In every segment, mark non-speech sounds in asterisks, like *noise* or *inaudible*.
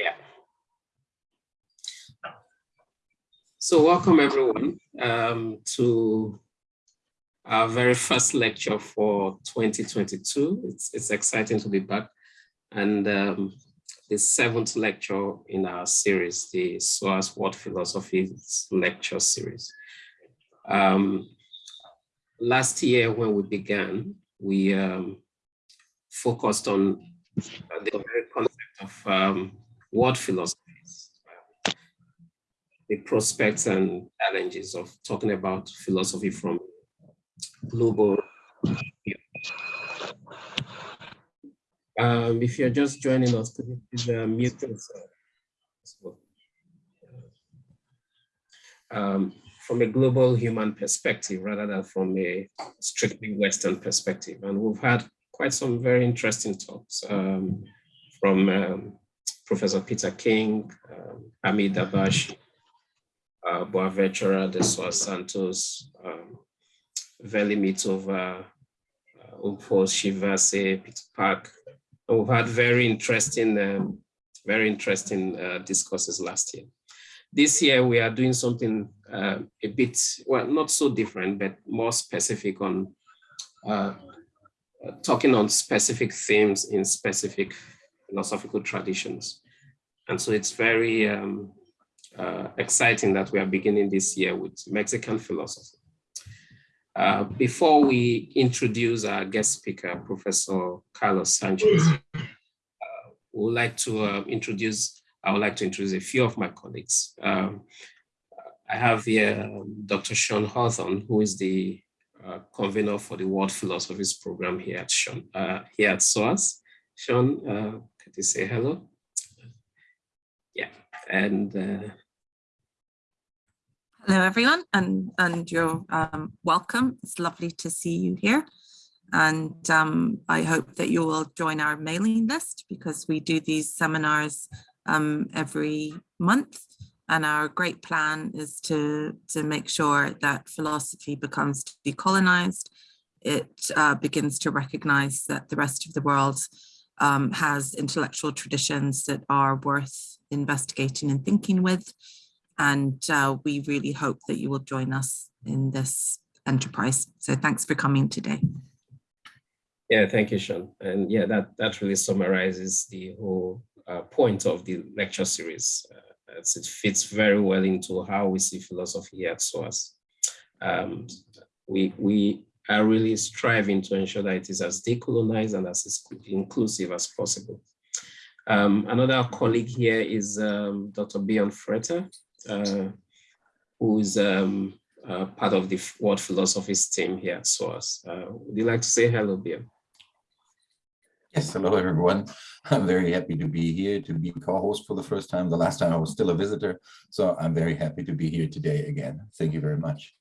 Yeah. So welcome everyone um, to our very first lecture for 2022. It's, it's exciting to be back. And um, the seventh lecture in our series, the SOAS World Philosophy lecture series. Um, last year when we began, we um, focused on the very concept of world philosophies, the prospects and challenges of talking about philosophy from global. Um, if you're just joining us, could you please uh, mute yourself? Um, from a global human perspective rather than from a strictly Western perspective. And we've had quite some very interesting talks um, from um, Professor Peter King, um, Hamid Dabashi, uh, de Sousa Santos, um, Veli Mitova, uh, Shivase, Peter Park. And we've had very interesting, um, very interesting uh, discourses last year. This year we are doing something uh, a bit, well, not so different, but more specific on uh, talking on specific themes in specific philosophical traditions. And so it's very um, uh, exciting that we are beginning this year with Mexican philosophy. Uh, before we introduce our guest speaker, Professor Carlos Sanchez, uh, we would like to uh, introduce, I would like to introduce a few of my colleagues. Um, I have here um, Dr. Sean Hawthorne, who is the uh, convener for the World Philosophies program here at Sean, uh, here at SOAS. Sean, could you say hello? Yeah, and uh, Hello, everyone, and, and you're um, welcome. It's lovely to see you here. And um, I hope that you will join our mailing list because we do these seminars um, every month. And our great plan is to, to make sure that philosophy becomes decolonized. It uh, begins to recognize that the rest of the world um, has intellectual traditions that are worth investigating and thinking with. And uh, we really hope that you will join us in this enterprise. So thanks for coming today. Yeah, thank you, Sean. And yeah, that, that really summarizes the whole uh, point of the lecture series. Uh, it fits very well into how we see philosophy at SOAS. Um, we, we are really striving to ensure that it is as decolonized and as inclusive as possible. Um, another colleague here is um, Dr. Bjorn Freter, uh, who is um, uh, part of the World Philosophies team here at SOAS. Uh, would you like to say hello, Bjorn? Yes, hello everyone. I'm very happy to be here to be co-host for the first time. The last time I was still a visitor, so I'm very happy to be here today again. Thank you very much.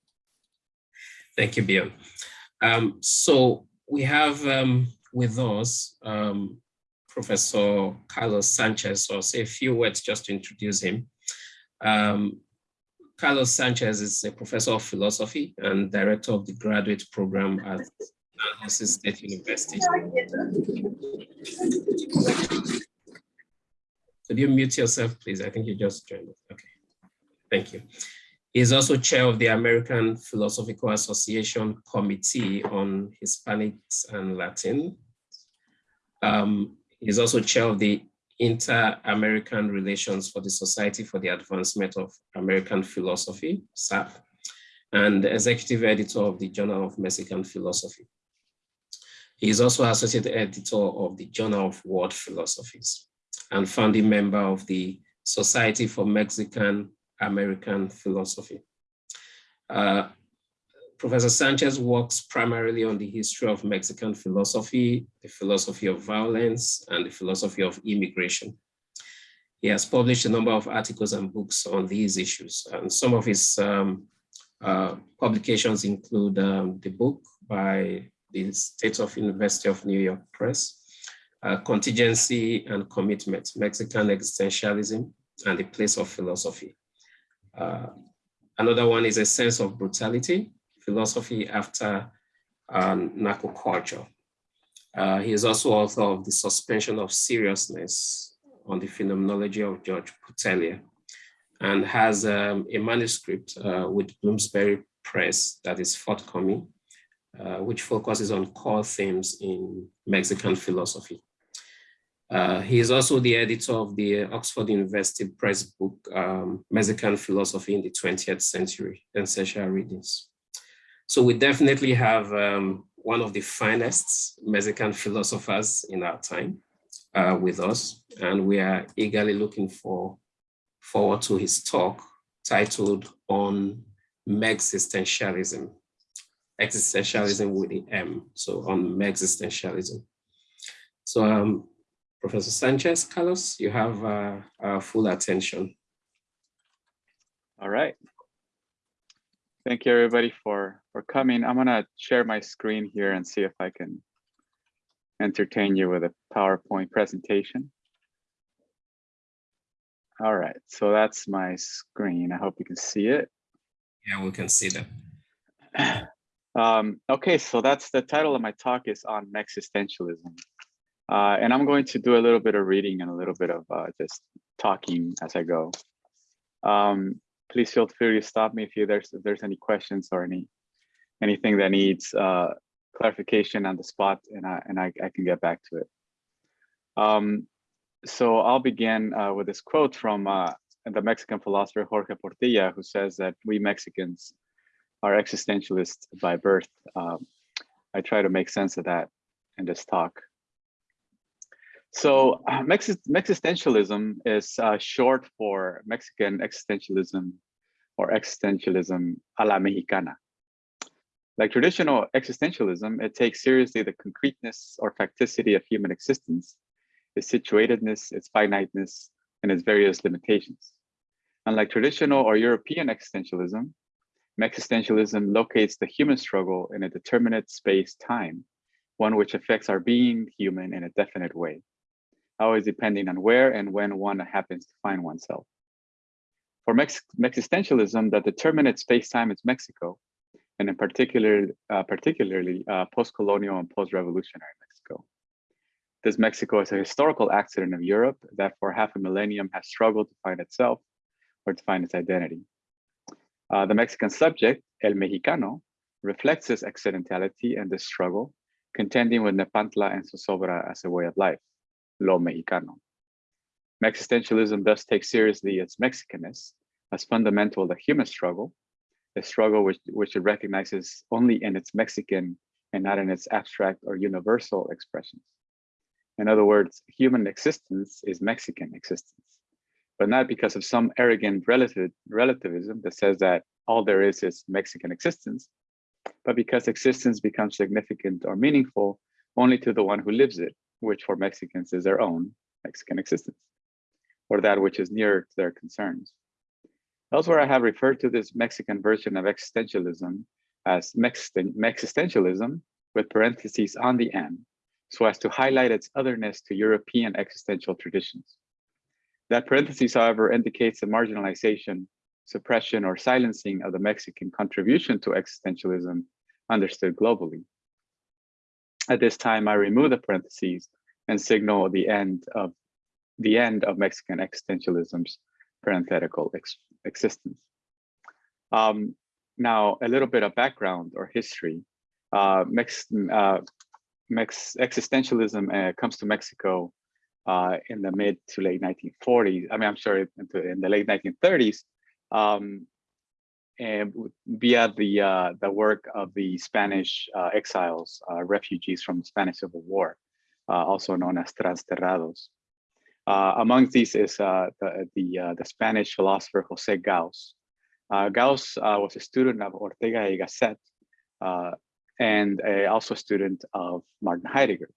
Thank you, Bjorn. Um, so we have um, with us um, Professor Carlos Sanchez, so I'll say a few words just to introduce him. Um, Carlos Sanchez is a professor of philosophy and director of the graduate program at San State University. Could you mute yourself, please? I think you just joined. Okay, thank you. He is also chair of the American Philosophical Association Committee on Hispanics and Latin. Um, he is also chair of the Inter-American Relations for the Society for the Advancement of American Philosophy, SAP, and executive editor of the Journal of Mexican Philosophy. He is also associate editor of the Journal of World Philosophies and founding member of the Society for Mexican American Philosophy. Uh, Professor Sanchez works primarily on the history of Mexican philosophy, the philosophy of violence, and the philosophy of immigration. He has published a number of articles and books on these issues, and some of his um, uh, publications include um, the book by the State of University of New York Press, uh, Contingency and Commitment, Mexican Existentialism and the Place of Philosophy. Uh, another one is A Sense of Brutality, Philosophy After uh, Narco Culture. Uh, he is also author of The Suspension of Seriousness on the phenomenology of George Portilla and has um, a manuscript uh, with Bloomsbury Press that is forthcoming, uh, which focuses on core themes in Mexican philosophy. Uh, he is also the editor of the Oxford University Press book, um, Mexican Philosophy in the 20th Century, and Essential Readings. So we definitely have um, one of the finest Mexican philosophers in our time uh, with us, and we are eagerly looking for forward to his talk titled on Mexistentialism, existentialism with the M, so on Mexistentialism. So um, Professor Sanchez, Carlos, you have uh, our full attention. All right. Thank you everybody for, for coming. I'm gonna share my screen here and see if I can entertain you with a PowerPoint presentation. All right, so that's my screen. I hope you can see it. Yeah, we can see that. *clears throat* Um, okay, so that's the title of my talk is on Mexistentialism. Uh, and I'm going to do a little bit of reading and a little bit of uh, just talking as I go. Um, please feel free to stop me if you there's if there's any questions or any anything that needs uh, clarification on the spot, and I and I, I can get back to it. Um, so I'll begin uh, with this quote from uh, the Mexican philosopher Jorge Portilla, who says that we Mexicans are existentialists by birth. Um, I try to make sense of that in this talk. So uh, Mex existentialism is uh, short for Mexican existentialism or existentialism a la mexicana. Like traditional existentialism, it takes seriously the concreteness or facticity of human existence, its situatedness, its finiteness, and its various limitations. Unlike traditional or European existentialism, Mexistentialism locates the human struggle in a determinate space-time, one which affects our being human in a definite way always depending on where and when one happens to find oneself. For Mex existentialism, the determinate space-time is Mexico, and in particular, uh, particularly uh, post-colonial and post-revolutionary Mexico. This Mexico is a historical accident of Europe that for half a millennium has struggled to find itself or to find its identity. Uh, the Mexican subject, El Mexicano, reflects this accidentality and this struggle, contending with Nepantla and Zozobra as a way of life lo mexicano. Existentialism thus takes seriously its Mexicanness as fundamental the human struggle, a struggle which, which it recognizes only in its Mexican and not in its abstract or universal expressions. In other words, human existence is Mexican existence, but not because of some arrogant relative, relativism that says that all there is is Mexican existence, but because existence becomes significant or meaningful only to the one who lives it, which for Mexicans is their own Mexican existence, or that which is near to their concerns. Elsewhere, I have referred to this Mexican version of existentialism as Mexistentialism with parentheses on the end, so as to highlight its otherness to European existential traditions. That parenthesis, however, indicates the marginalization, suppression, or silencing of the Mexican contribution to existentialism understood globally. At this time, I remove the parentheses and signal the end of the end of Mexican existentialism's parenthetical ex existence. Um, now, a little bit of background or history. Uh, Mex uh, Mex existentialism uh, comes to Mexico uh, in the mid to late 1940s. I mean, I'm sorry, in the late 1930s. Um, and via the uh, the work of the Spanish uh, exiles, refugees from the Spanish Civil War, also known as transterrados. Uh, among these is uh, the the, the, Spanish philosopher Jose Gaos. Gaos was a student of Ortega y Gasset, and a, also a student of Martin Heidegger.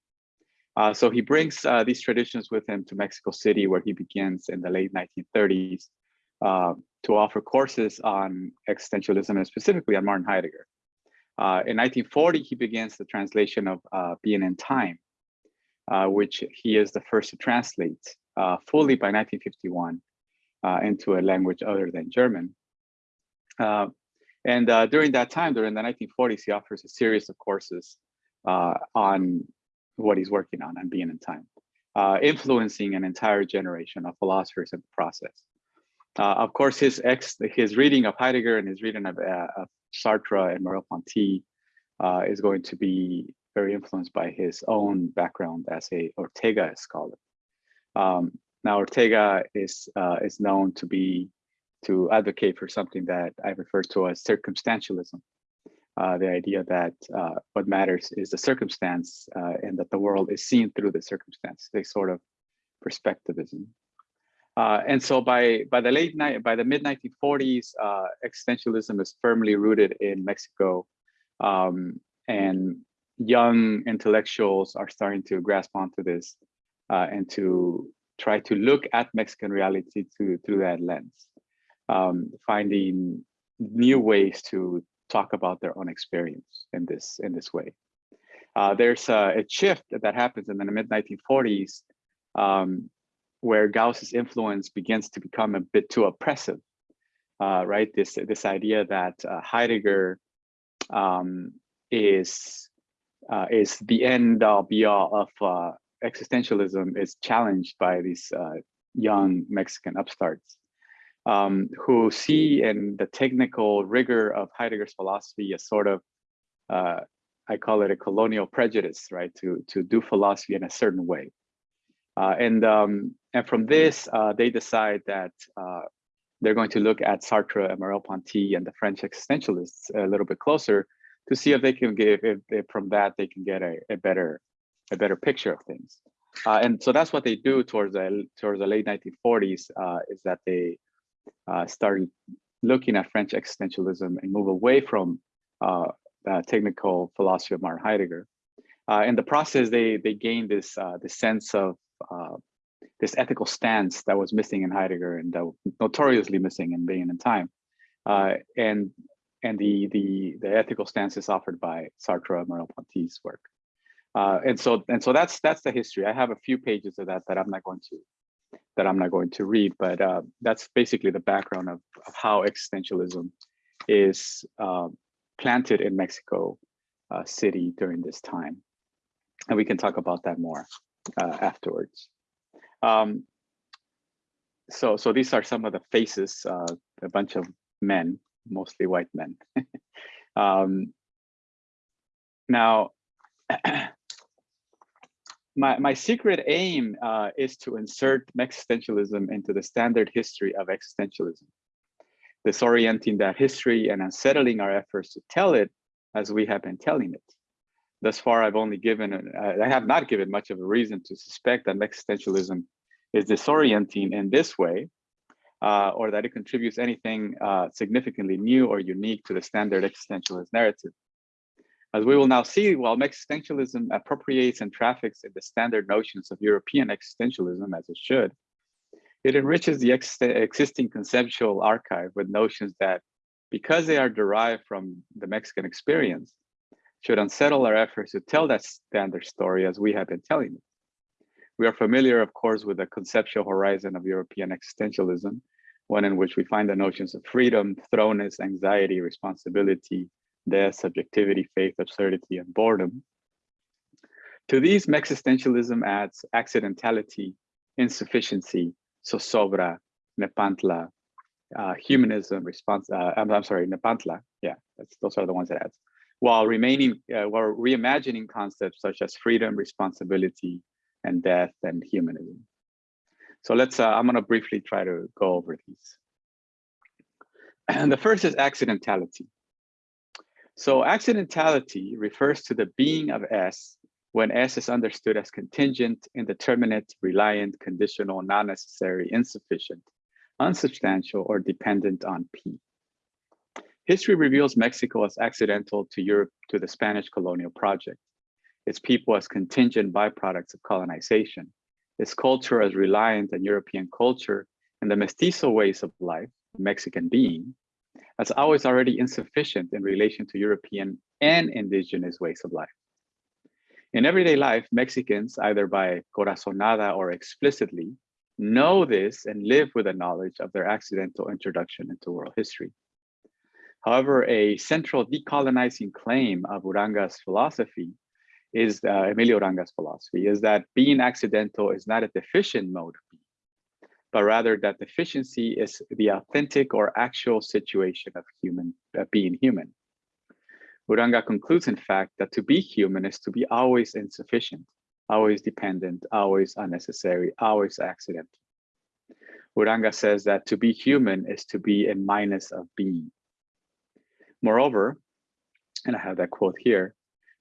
so he brings these traditions with him to Mexico City, where he begins in the late 1930s uh, to offer courses on existentialism and specifically on Martin Heidegger. Uh, in 1940, he begins the translation of uh, Being and Time, uh, which he is the first to translate uh, fully by 1951 uh, into a language other than German. and during that time, during the 1940s, he offers a series of courses on what he's working on, on Being and Time. uh, influencing an entire generation of philosophers in the process. Uh, of course, his ex, his reading of Heidegger and his reading of, uh, of Sartre and Merleau-Ponty uh, is going to be very influenced by his own background as a Ortega scholar. Um, now, Ortega is uh, is known to be to advocate for something that I refer to as circumstantialism, uh, the idea that uh, what matters is the circumstance uh, and that the world is seen through the circumstance, a sort of perspectivism. Uh, and so by by the late night, by the mid 1940s, uh, existentialism is firmly rooted in Mexico, um, and young intellectuals are starting to grasp onto this uh, and to try to look at Mexican reality through through that lens, um, finding new ways to talk about their own experience in this in this way. Uh, there's a, a, shift that happens in the mid 1940s um, where Gaos's influence begins to become a bit too oppressive, uh, right? This this idea that uh, Heidegger um, is uh, is the end all be all of uh, existentialism is challenged by these uh, young Mexican upstarts um, who see in the technical rigor of Heidegger's philosophy a sort of uh, I call it a colonial prejudice, right? To to do philosophy in a certain way. And um, and from this, they decide that they're going to look at Sartre and Merleau-Ponty and the French existentialists a little bit closer to see if they can give if, from that they can get a, a better a better picture of things. Uh, and so that's what they do towards the towards the late 1940s uh, is that they uh, started looking at French existentialism and move away from the technical philosophy of Martin Heidegger. in the process, they they gained this this sense of uh, this ethical stance that was missing in Heidegger and that notoriously missing in Being and Time. Uh, and and the, the, the ethical stances offered by Sartre Merleau-Ponty's work. Uh, and so and so that's that's the history. I have a few pages of that that I'm not going to that I'm not going to read, but uh, that's basically the background of, of how existentialism is uh, planted in Mexico uh, City during this time, and we can talk about that more uh, afterwards. Um, so, so these are some of the faces, uh, a bunch of men, mostly white men. *laughs* um, now, *clears throat* my, my secret aim uh, is to insert Mexistentialism into the standard history of existentialism, disorienting that history and unsettling our efforts to tell it as we have been telling it. Thus far, I've only given, I have not given much of a reason to suspect that Mexistentialism is disorienting in this way, uh, or that it contributes anything uh, significantly new or unique to the standard existentialist narrative. As we will now see, while Mexistentialism appropriates and traffics in the standard notions of European existentialism, as it should, it enriches the ex existing conceptual archive with notions that, because they are derived from the Mexican experience, should unsettle our efforts to tell that standard story as we have been telling it. We are familiar, of course, with the conceptual horizon of European existentialism, one in which we find the notions of freedom, thrownness, anxiety, responsibility, death, subjectivity, faith, absurdity, and boredom. To these, Mexistentialism adds accidentality, insufficiency, zozobra, nepantla, uh, humanism, response, uh, I'm, I'm, sorry, nepantla, yeah, those are the ones that adds while remaining uh, while reimagining concepts such as freedom, responsibility, and death and humanism. So let's, uh, I'm gonna briefly try to go over these. And *clears throat* the first is accidentality. So accidentality refers to the being of S when S is understood as contingent, indeterminate, reliant, conditional, non-necessary, insufficient, unsubstantial, or dependent on P. History reveals Mexico as accidental to Europe to the Spanish colonial project, its people as contingent byproducts of colonization, its culture as reliant on European culture and the mestizo ways of life, Mexican being, as always already insufficient in relation to European and indigenous ways of life. In everyday life, Mexicans, either by corazonada or explicitly, know this and live with the knowledge of their accidental introduction into world history. However, a central decolonizing claim of Uranga's philosophy is uh, Emilio Uranga's philosophy, is that being accidental is not a deficient mode of being, but rather that deficiency is the authentic or actual situation of human uh, being human. Uranga concludes, in fact, that to be human is to be always insufficient, always dependent, always unnecessary, always accidental. Uranga says that to be human is to be a minus of being. Moreover, and I have that quote here,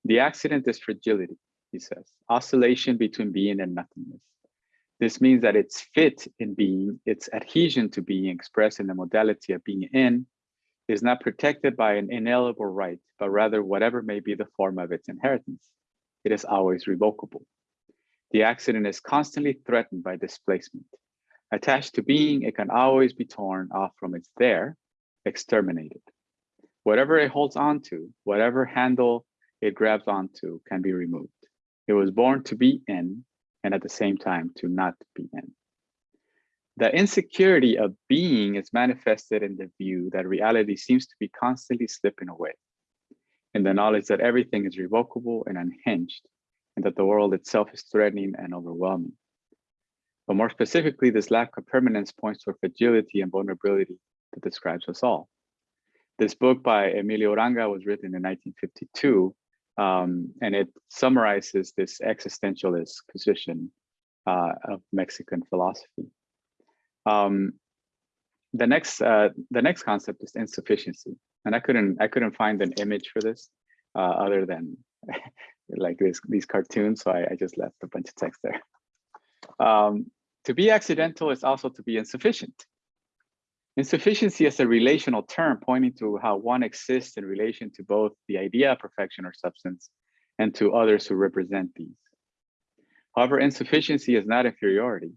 the accident is fragility, he says, oscillation between being and nothingness. This means that its fit in being, its adhesion to being expressed in the modality of being in, is not protected by an inalienable right, but rather whatever may be the form of its inheritance. It is always revocable. The accident is constantly threatened by displacement. Attached to being, it can always be torn off from its there, exterminated. Whatever it holds on to, whatever handle it grabs onto can be removed. It was born to be in and at the same time to not be in. The insecurity of being is manifested in the view that reality seems to be constantly slipping away, in the knowledge that everything is revocable and unhinged, and that the world itself is threatening and overwhelming. But more specifically, this lack of permanence points to a fragility and vulnerability that describes us all. This book by Emilio Uranga was written in 1952, um, and it summarizes this existentialist position uh, of Mexican philosophy. Um, the next uh, the next concept is insufficiency, and I couldn't I couldn't find an image for this uh, other than *laughs* like this these cartoons, so I, I, just left a bunch of text there. Um, to be accidental is also to be insufficient. Insufficiency is a relational term pointing to how one exists in relation to both the idea of perfection or substance and to others who represent these. However, insufficiency is not inferiority.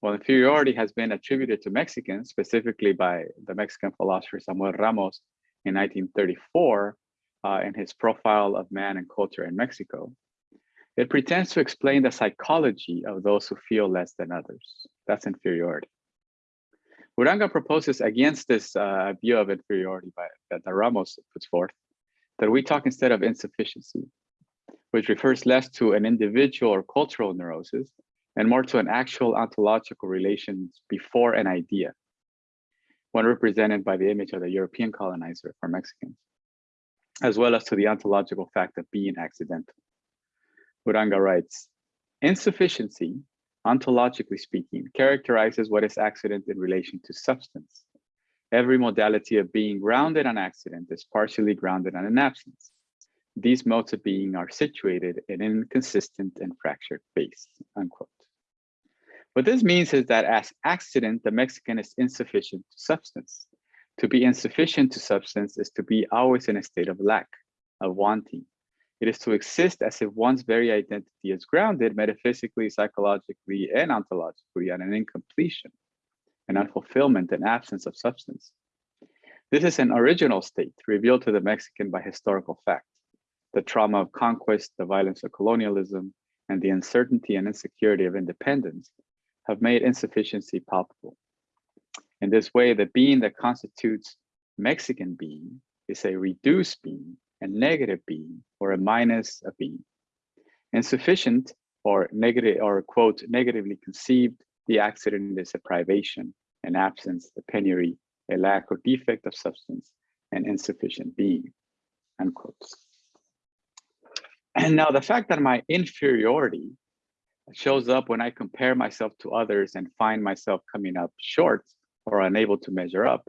While inferiority has been attributed to Mexicans, specifically by the Mexican philosopher Samuel Ramos in 1934 uh, in his profile of man and culture in Mexico, it pretends to explain the psychology of those who feel less than others. That's inferiority. Uranga proposes against this uh, view of inferiority by, that Ramos puts forth, that we talk instead of insufficiency, which refers less to an individual or cultural neurosis and more to an actual ontological relations before an idea, one represented by the image of the European colonizer for Mexicans, as well as to the ontological fact of being accidental. Uranga writes, insufficiency, ontologically speaking, characterizes what is accident in relation to substance. Every modality of being grounded on accident is partially grounded on an absence. These modes of being are situated in an inconsistent and fractured base, unquote. What this means is that as accident, the Mexican is insufficient to substance. To be insufficient to substance is to be always in a state of lack, of wanting. It is to exist as if one's very identity is grounded metaphysically, psychologically, and ontologically on an incompletion, an unfulfillment, an absence of substance. This is an original state revealed to the Mexican by historical fact, the trauma of conquest, the violence of colonialism, and the uncertainty and insecurity of independence have made insufficiency palpable. In this way, the being that constitutes Mexican being is a reduced being, a negative being, or a minus a being. Insufficient or negative or quote, negatively conceived, the accident is a privation, an absence, a penury, a lack or defect of substance, an insufficient being, unquote. And now the fact that my inferiority shows up when I compare myself to others and find myself coming up short or unable to measure up,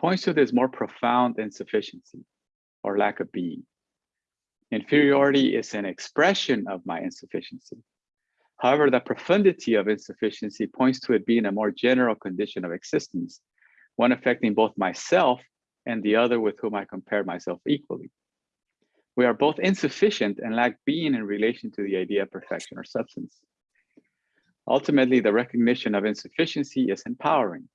points to this more profound insufficiency or lack of being. Inferiority is an expression of my insufficiency. However, the profundity of insufficiency points to it being a more general condition of existence, one affecting both myself and the other with whom I compare myself equally. We are both insufficient and lack being in relation to the idea of perfection or substance. Ultimately, the recognition of insufficiency is empowering.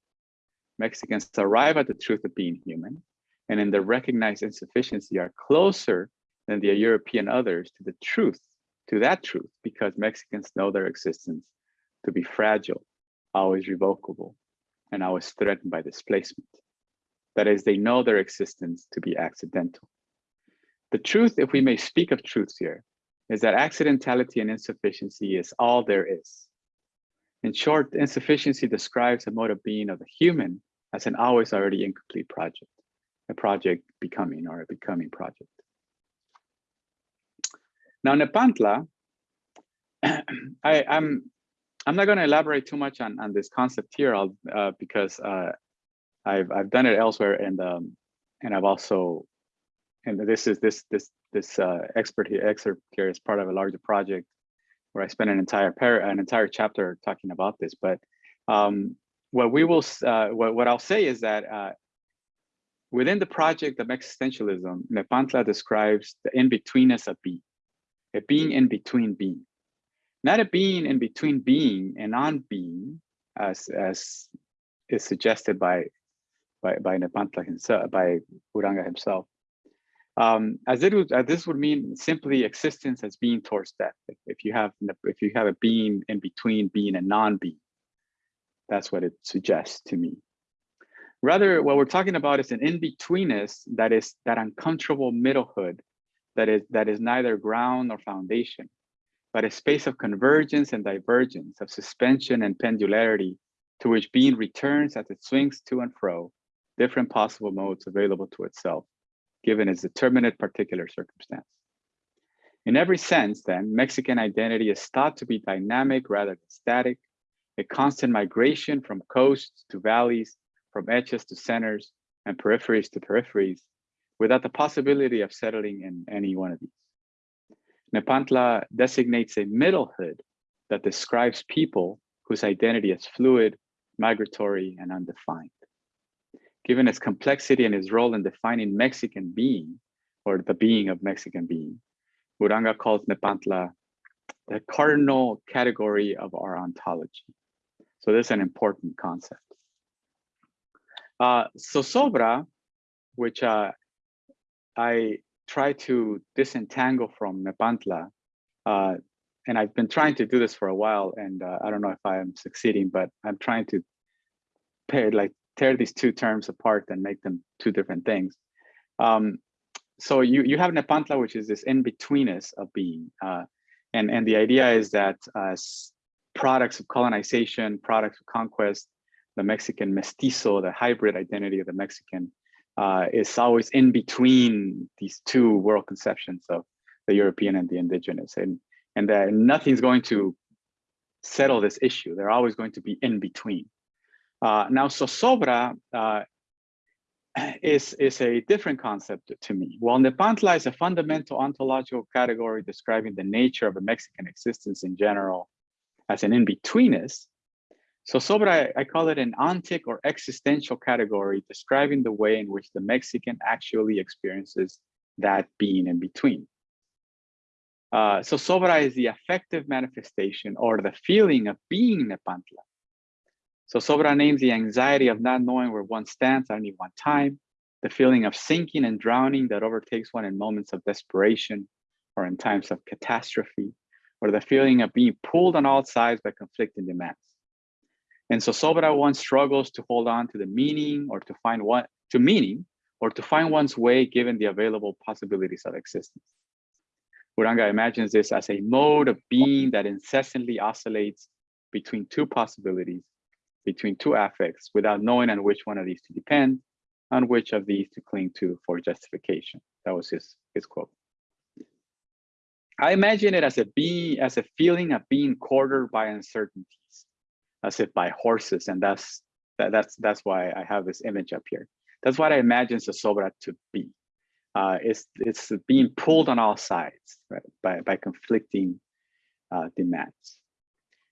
Mexicans arrive at the truth of being human, and in the recognized insufficiency are closer than the European others to the truth, to that truth, because Mexicans know their existence to be fragile, always revocable, and always threatened by displacement. That is, they know their existence to be accidental. The truth, if we may speak of truths here, is that accidentality and insufficiency is all there is. In short, insufficiency describes the mode of being of the human as an always already incomplete project, a project becoming or a becoming project. Now, Nepantla, *clears throat* I, I'm I'm not going to elaborate too much on, on this concept here uh, because uh, I've I've done it elsewhere and um, and I've also and this is this this this uh, expert here excerpt here is part of a larger project where I spent an entire pair an entire chapter talking about this. But um, what we will uh, what what I'll say is that uh, within the project of existentialism, Nepantla describes the in-betweenness of being, a being in between being, not a being in between being and non-being, as as is suggested by by by Nepantla himself, by Uranga himself. Um, as it would, this would mean simply existence as being towards death. If, if you have if you have a being in between being and non-being, that's what it suggests to me. Rather, what we're talking about is an in-betweenness that is that uncomfortable middlehood that is that is neither ground nor foundation, but a space of convergence and divergence, of suspension and pendularity to which being returns as it swings to and fro, different possible modes available to itself, given its determinate particular circumstance. In every sense, then, Mexican identity is thought to be dynamic rather than static, a constant migration from coasts to valleys, from edges to centers, and peripheries to peripheries, without the possibility of settling in any one of these. Nepantla designates a middlehood that describes people whose identity is fluid, migratory, and undefined. Given its complexity and its role in defining Mexican being, or the being of Mexican being, Uranga calls Nepantla the cardinal category of our ontology. So this is an important concept. Uh, Zozobra, which uh, I try to disentangle from Nepantla, uh, and I've been trying to do this for a while, and uh, I don't know if I am succeeding, but I'm trying to pair, like tear these two terms apart and make them two different things. Um, so you you have Nepantla, which is this in-betweenness of being, uh, and and the idea is that as products of colonization, products of conquest, the Mexican mestizo, the hybrid identity of the Mexican, uh, is always in between these two world conceptions of the European and the indigenous, and and that nothing's going to settle this issue. They're always going to be in between. Uh, now, Zozobra uh, is, is a different concept to me. While Nepantla is a fundamental ontological category describing the nature of a Mexican existence in general as an in-betweenness, Zozobra, I call it an ontic or existential category describing the way in which the Mexican actually experiences that being in between. Uh, sobra is the affective manifestation or the feeling of being in Zozobra names the anxiety of not knowing where one stands at any one time, the feeling of sinking and drowning that overtakes one in moments of desperation or in times of catastrophe, or the feeling of being pulled on all sides by conflicting demands. And Zozobra one struggles to hold on to the meaning or to find what to meaning or to find one's way given the available possibilities of existence. Uranga imagines this as a mode of being that incessantly oscillates between two possibilities, between two affects, without knowing on which one of these to depend, on which of these to cling to for justification. That was his, his quote. I imagine it as a being, as a feeling of being quartered by uncertainties as if by horses. And that's that, that's that's why I have this image up here. That's what I imagine Zozobra to be. Uh, it's it's being pulled on all sides right, by by conflicting uh, demands.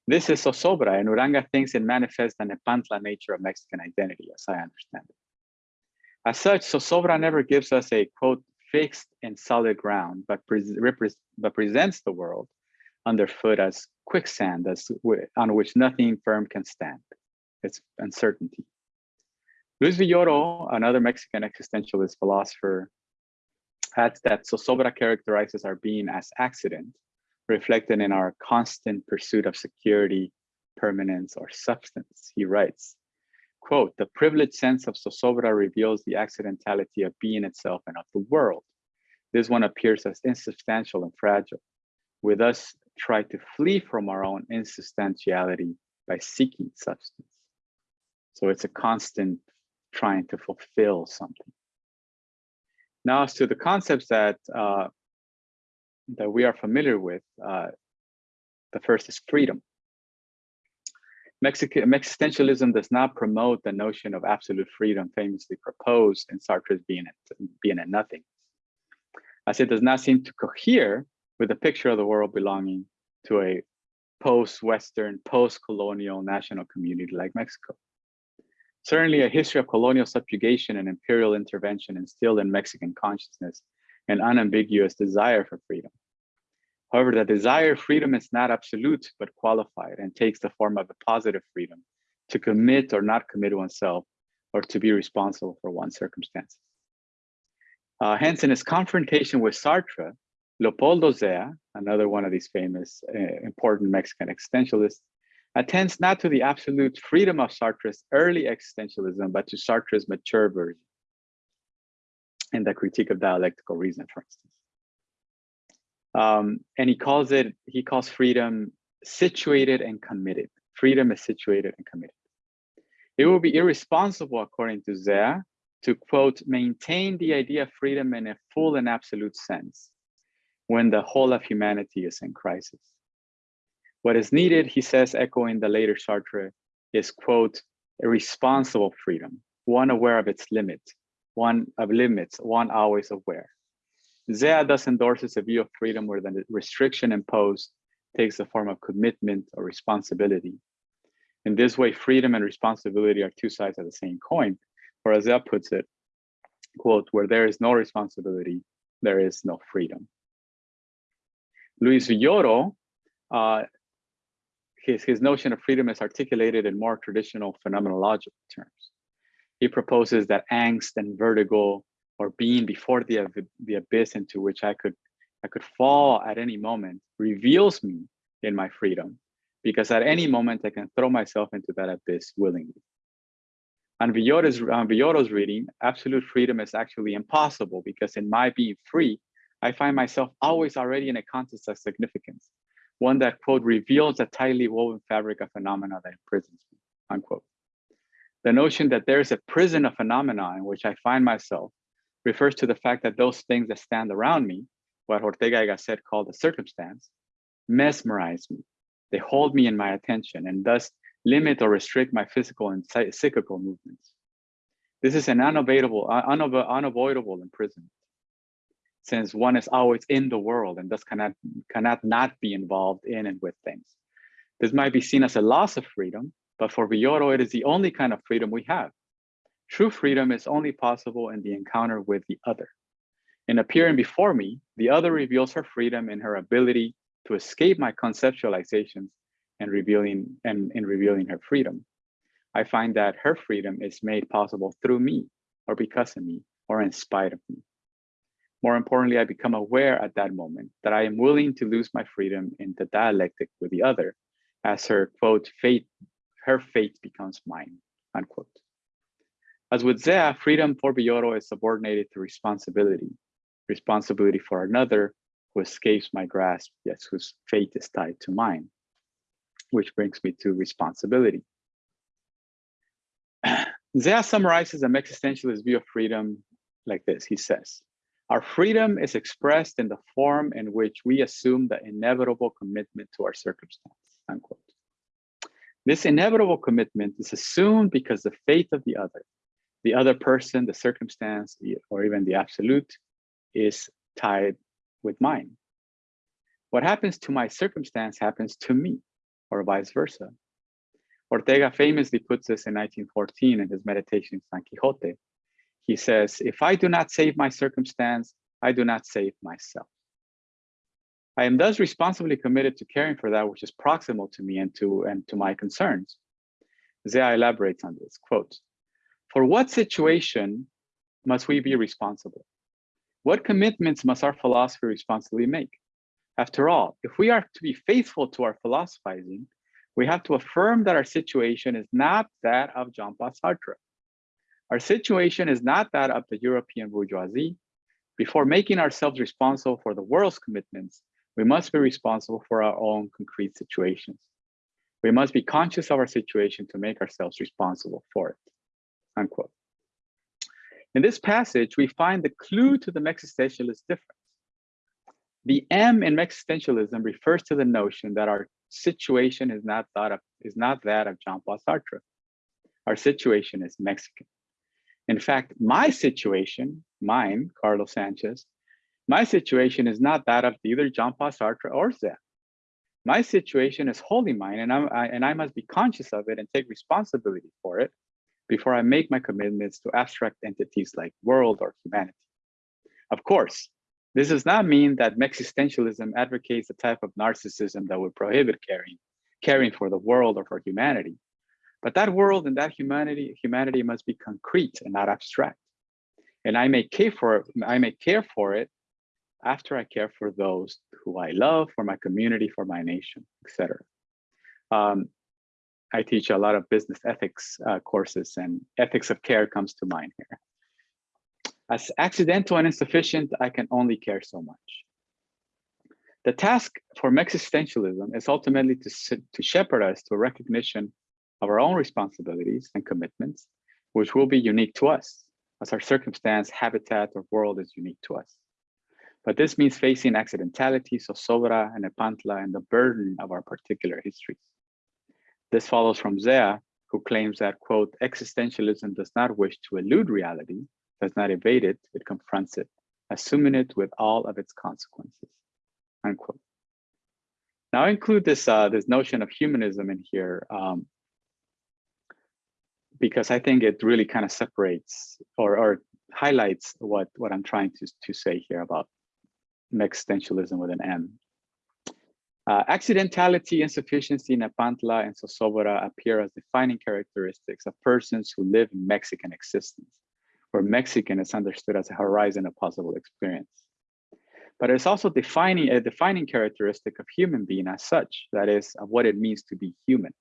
This is Zozobra, and Uranga thinks it manifests the Nepantla nature of Mexican identity, as I understand it. As such, Zozobra never gives us a quote fixed and solid ground, but, pre but presents the world underfoot as quicksand as, on which nothing firm can stand. It's uncertainty. Luis Villoro, another Mexican existentialist philosopher, adds that Zozobra characterizes our being as accident, reflected in our constant pursuit of security, permanence, or substance. He writes, quote, the privileged sense of Zozobra reveals the accidentality of being itself and of the world. This one appears as insubstantial and fragile, With thus try to flee from our own insubstantiality by seeking substance. So it's a constant trying to fulfill something. Now, as to the concepts that uh, that we are familiar with, uh, the first is freedom. Mexican existentialism does not promote the notion of absolute freedom famously proposed in Sartre's Being and, Being and Nothing, as it does not seem to cohere with a picture of the world belonging to a post-Western, post-colonial national community like Mexico. Certainly a history of colonial subjugation and imperial intervention instilled in Mexican consciousness an unambiguous desire for freedom. However, the desire freedom is not absolute, but qualified and takes the form of a positive freedom to commit or not commit oneself or to be responsible for one's circumstances. Uh, hence, in his confrontation with Sartre, Leopoldo Zea, another one of these famous, uh, important Mexican existentialists, attends not to the absolute freedom of Sartre's early existentialism, but to Sartre's mature version in the critique of dialectical reason, for instance. Um, and he calls it, he calls freedom situated and committed. Freedom is situated and committed. It will be irresponsible, according to Zea, to quote, maintain the idea of freedom in a full and absolute sense when the whole of humanity is in crisis. What is needed, he says, echoing the later Sartre, is quote, a responsible freedom, one aware of its limits, one of limits, one always aware. Zea thus endorses a view of freedom where the restriction imposed takes the form of commitment or responsibility. In this way, freedom and responsibility are two sides of the same coin, or as Zea puts it, quote, where there is no responsibility, there is no freedom. Luis Villoro, uh, his, his notion of freedom is articulated in more traditional phenomenological terms. He proposes that angst and vertigo or being before the, the abyss into which I could, I could fall at any moment reveals me in my freedom because at any moment I can throw myself into that abyss willingly. On Villoro's, on Villoro's reading, absolute freedom is actually impossible because in my being free, I find myself always already in a context of significance, one that, quote, reveals a tightly woven fabric of phenomena that imprisons me, unquote. The notion that there is a prison of phenomena in which I find myself refers to the fact that those things that stand around me, what Ortega y Gasset called a circumstance, mesmerize me. They hold me in my attention and thus limit or restrict my physical and psychical movements. This is an unavoidable, unavoidable imprisonment since one is always in the world and thus cannot, cannot not be involved in and with things. This might be seen as a loss of freedom, but for Villoro, it is the only kind of freedom we have. True freedom is only possible in the encounter with the other. In appearing before me, the other reveals her freedom in her ability to escape my conceptualizations and revealing and in revealing her freedom. I find that her freedom is made possible through me or because of me or in spite of me. More importantly, I become aware at that moment that I am willing to lose my freedom in the dialectic with the other as her quote, fate, her fate becomes mine, unquote. As with Zea, freedom for Villoro is subordinated to responsibility, responsibility for another who escapes my grasp, yes, whose fate is tied to mine, which brings me to responsibility. *clears throat* Zea summarizes an existentialist view of freedom like this. He says, our freedom is expressed in the form in which we assume the inevitable commitment to our circumstance, unquote. This inevitable commitment is assumed because the faith of the other, the other person, the circumstance, or even the absolute is tied with mine. What happens to my circumstance happens to me, or vice versa. Ortega famously puts this in 1914 in his meditation San Quixote. He says, if I do not save my circumstance, I do not save myself. I am thus responsibly committed to caring for that which is proximal to me and to, and to my concerns. Zea elaborates on this, quote, for what situation must we be responsible? What commitments must our philosophy responsibly make? After all, if we are to be faithful to our philosophizing, we have to affirm that our situation is not that of Jean-Paul Sartre. Our situation is not that of the European bourgeoisie. Before making ourselves responsible for the world's commitments, we must be responsible for our own concrete situations. We must be conscious of our situation to make ourselves responsible for it, unquote. In this passage, we find the clue to the existentialist difference. The M in Mexistentialism refers to the notion that our situation is not that of, is not that of Jean-Paul Sartre. Our situation is Mexican. In fact, my situation, mine, Carlos Sanchez, my situation is not that of either Jean-Paul Sartre or Zea. My situation is wholly mine, and, I, and I must be conscious of it and take responsibility for it before I make my commitments to abstract entities like world or humanity. Of course, this does not mean that Mexistentialism advocates a type of narcissism that would prohibit caring, caring for the world or for humanity. But that world and that humanity, humanity must be concrete and not abstract. And I may care for it, I may care for it after I care for those who I love, for my community, for my nation, etc. Um, I teach a lot of business ethics uh, courses and ethics of care comes to mind here. As accidental and insufficient, I can only care so much. The task for existentialism is ultimately to, to shepherd us to a recognition our own responsibilities and commitments, which will be unique to us, as our circumstance, habitat, or world is unique to us. But this means facing accidentality, zozobra, and nepantla, and the burden of our particular histories. This follows from Zea, who claims that, quote, existentialism does not wish to elude reality, does not evade it, it confronts it, assuming it with all of its consequences, unquote. Now I include this, uh, this notion of humanism in here um, because I think it really kind of separates or, or highlights what, what I'm trying to, to say here about Mexistentialism with an M. Uh, accidentality, insufficiency, nepantla, and zozobra appear as defining characteristics of persons who live in Mexican existence, where Mexican is understood as a horizon of possible experience. But it's also defining a defining characteristic of human being as such, that is, of what it means to be human.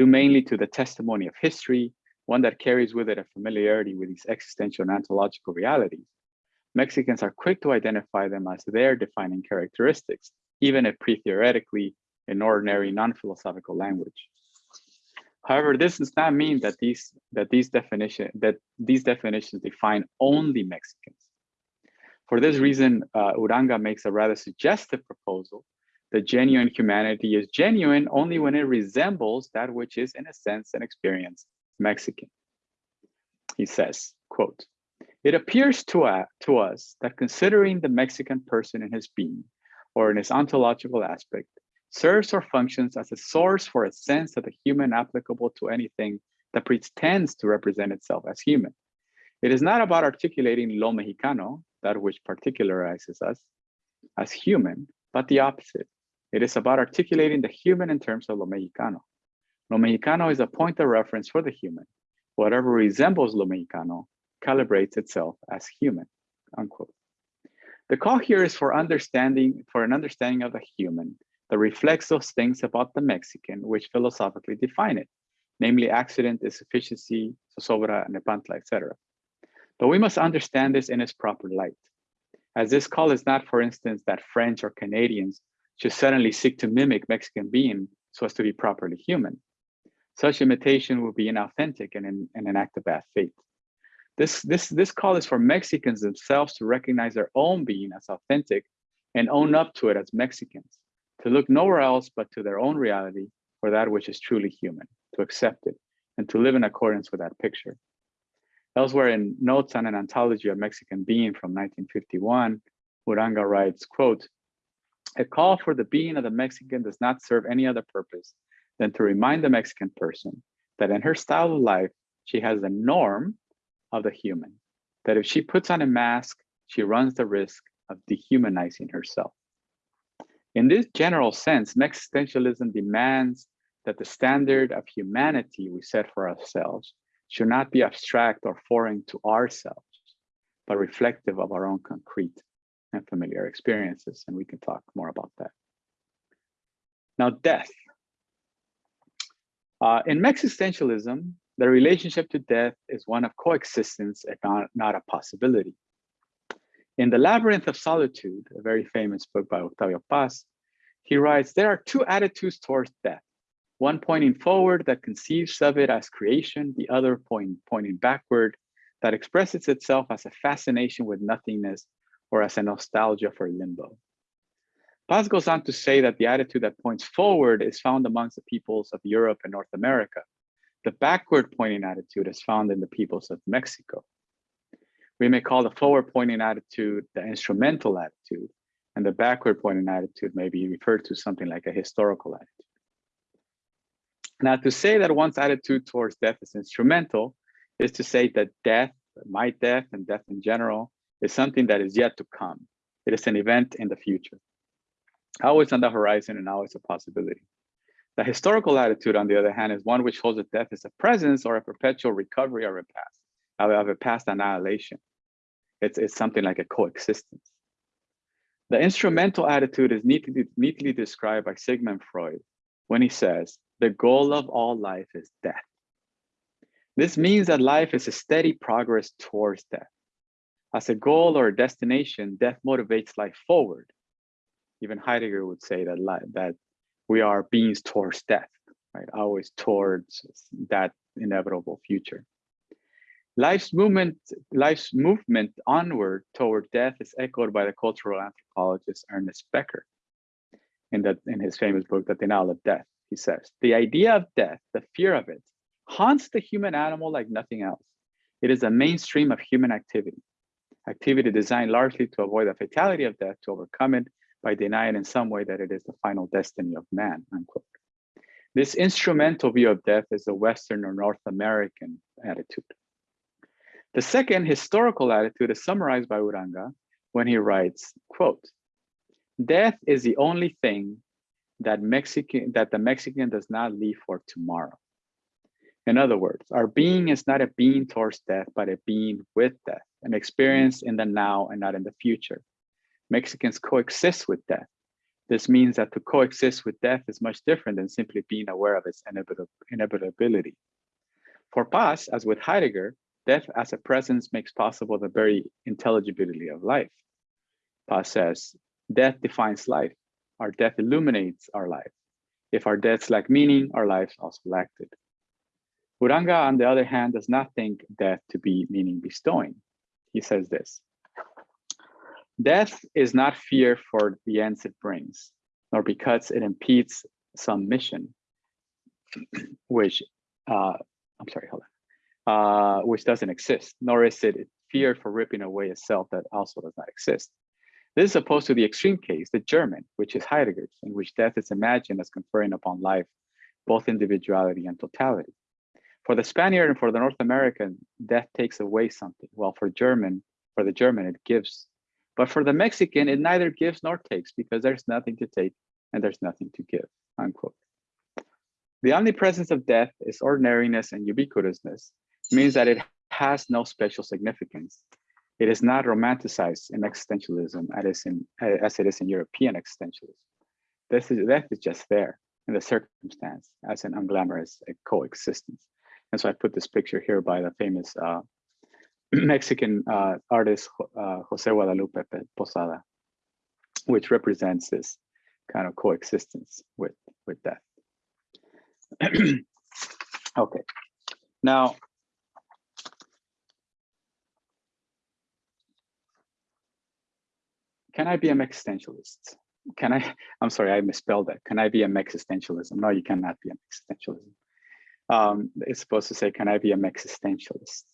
Due mainly to the testimony of history, one that carries with it a familiarity with these existential and ontological realities, Mexicans are quick to identify them as their defining characteristics, even if pre-theoretically in ordinary non-philosophical language. However, this does not mean that these that these definition that these definitions define only Mexicans. For this reason, uh, Uranga makes a rather suggestive proposal that genuine humanity is genuine only when it resembles that which is, in a sense, an experience Mexican. He says, quote, it appears to, uh, to us that considering the Mexican person in his being or in his ontological aspect, serves or functions as a source for a sense of the human applicable to anything that pretends to represent itself as human. It is not about articulating lo mexicano, that which particularizes us as human, but the opposite. It is about articulating the human in terms of lo mexicano. Lo mexicano is a point of reference for the human. Whatever resembles lo mexicano calibrates itself as human, unquote. The call here is for understanding, for an understanding of the human that reflects those things about the Mexican which philosophically define it, namely accident, insufficiency, zozobra, nepantla, etc. But we must understand this in its proper light. As this call is not, for instance, that French or Canadians should suddenly seek to mimic Mexican being so as to be properly human. Such imitation will be inauthentic and, in, and an act of bad faith. This, this, this call is for Mexicans themselves to recognize their own being as authentic and own up to it as Mexicans, to look nowhere else but to their own reality for that which is truly human, to accept it, and to live in accordance with that picture. Elsewhere in Notes on an Ontology of Mexican Being from 1951, Uranga writes, quote, a call for the being of the Mexican does not serve any other purpose than to remind the Mexican person that in her style of life, she has the norm of the human, that if she puts on a mask, she runs the risk of dehumanizing herself. In this general sense, existentialism demands that the standard of humanity we set for ourselves should not be abstract or foreign to ourselves, but reflective of our own concrete and familiar experiences. And we can talk more about that. Now, death. Uh, in Mexistentialism, the relationship to death is one of coexistence and not, not a possibility. In The Labyrinth of Solitude, a very famous book by Octavio Paz, he writes, there are two attitudes towards death. One pointing forward that conceives of it as creation, the other point, pointing backward that expresses itself as a fascination with nothingness or as a nostalgia for limbo. Paz goes on to say that the attitude that points forward is found amongst the peoples of Europe and North America. The backward pointing attitude is found in the peoples of Mexico. We may call the forward pointing attitude the instrumental attitude, and the backward pointing attitude may be referred to something like a historical attitude. Now, to say that one's attitude towards death is instrumental is to say that death, my death, and death in general is something that is yet to come. It is an event in the future, always on the horizon and always a possibility. The historical attitude, on the other hand, is one which holds that death is a presence or a perpetual recovery of a past, of a past annihilation. It's, it's something like a coexistence. The instrumental attitude is neatly, neatly described by Sigmund Freud when he says, the goal of all life is death. This means that life is a steady progress towards death. As a goal or a destination, death motivates life forward. Even Heidegger would say that, that we are beings towards death, right? Always towards that inevitable future. Life's movement, life's movement onward toward death is echoed by the cultural anthropologist Ernest Becker in, that, in his famous book, The Denial of Death. He says, the idea of death, the fear of it, haunts the human animal like nothing else. It is a mainstream of human activity, activity designed largely to avoid the fatality of death, to overcome it by denying in some way that it is the final destiny of man, unquote. This instrumental view of death is a Western or North American attitude. The second historical attitude is summarized by Uranga when he writes, quote, death is the only thing that Mexican that the Mexican does not leave for tomorrow. In other words, our being is not a being towards death, but a being with death, an experience in the now and not in the future. Mexicans coexist with death. This means that to coexist with death is much different than simply being aware of its inevitability. For Paz, as with Heidegger, death as a presence makes possible the very intelligibility of life. Paz says, death defines life. Our death illuminates our life. If our deaths lack meaning, our lives also lack it. Uranga, on the other hand, does not think death to be meaning bestowing. He says this, death is not fear for the ends it brings, nor because it impedes some mission, *clears throat* which, uh, I'm sorry, hold on, uh, which doesn't exist, nor is it fear for ripping away a self that also does not exist. This is opposed to the extreme case, the German, which is Heidegger's, in which death is imagined as conferring upon life both individuality and totality. For the Spaniard and for the North American, death takes away something, Well, for German, for the German, it gives. But for the Mexican, it neither gives nor takes because there's nothing to take and there's nothing to give, unquote. The omnipresence of death is ordinariness and ubiquitousness, means that it has no special significance. It is not romanticized in Mexistentialism as, in, as it is in European existentialism. This is, death is just there in the circumstance as an unglamorous coexistence. And so I put this picture here by the famous uh, *clears throat* Mexican uh, artist, uh, Jose Guadalupe Posada, which represents this kind of coexistence with, with death. *clears throat* okay, now, can I be an existentialist? Can I, *laughs* I'm sorry, I misspelled that. Can I be a Mexistentialism? No, you cannot be an existentialism um, it's supposed to say, can I be a Mexistentialist?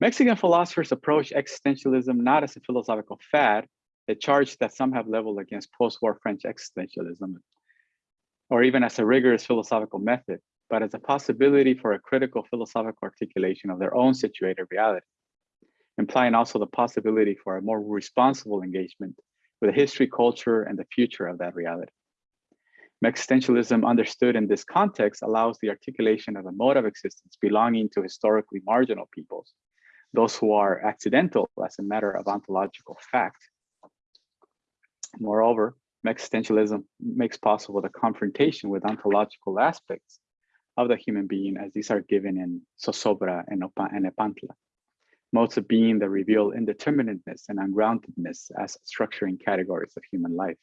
Mexican philosophers approach existentialism not as a philosophical fad, a charge that some have leveled against post-war French existentialism, or even as a rigorous philosophical method, but as a possibility for a critical philosophical articulation of their own situated reality, implying also the possibility for a more responsible engagement with the history, culture, and the future of that reality. Existentialism understood in this context allows the articulation of a mode of existence belonging to historically marginal peoples, those who are accidental as a matter of ontological fact. Moreover, existentialism makes possible the confrontation with ontological aspects of the human being as these are given in Zozobra and Nepantla. modes of being that reveal indeterminateness and ungroundedness as structuring categories of human life.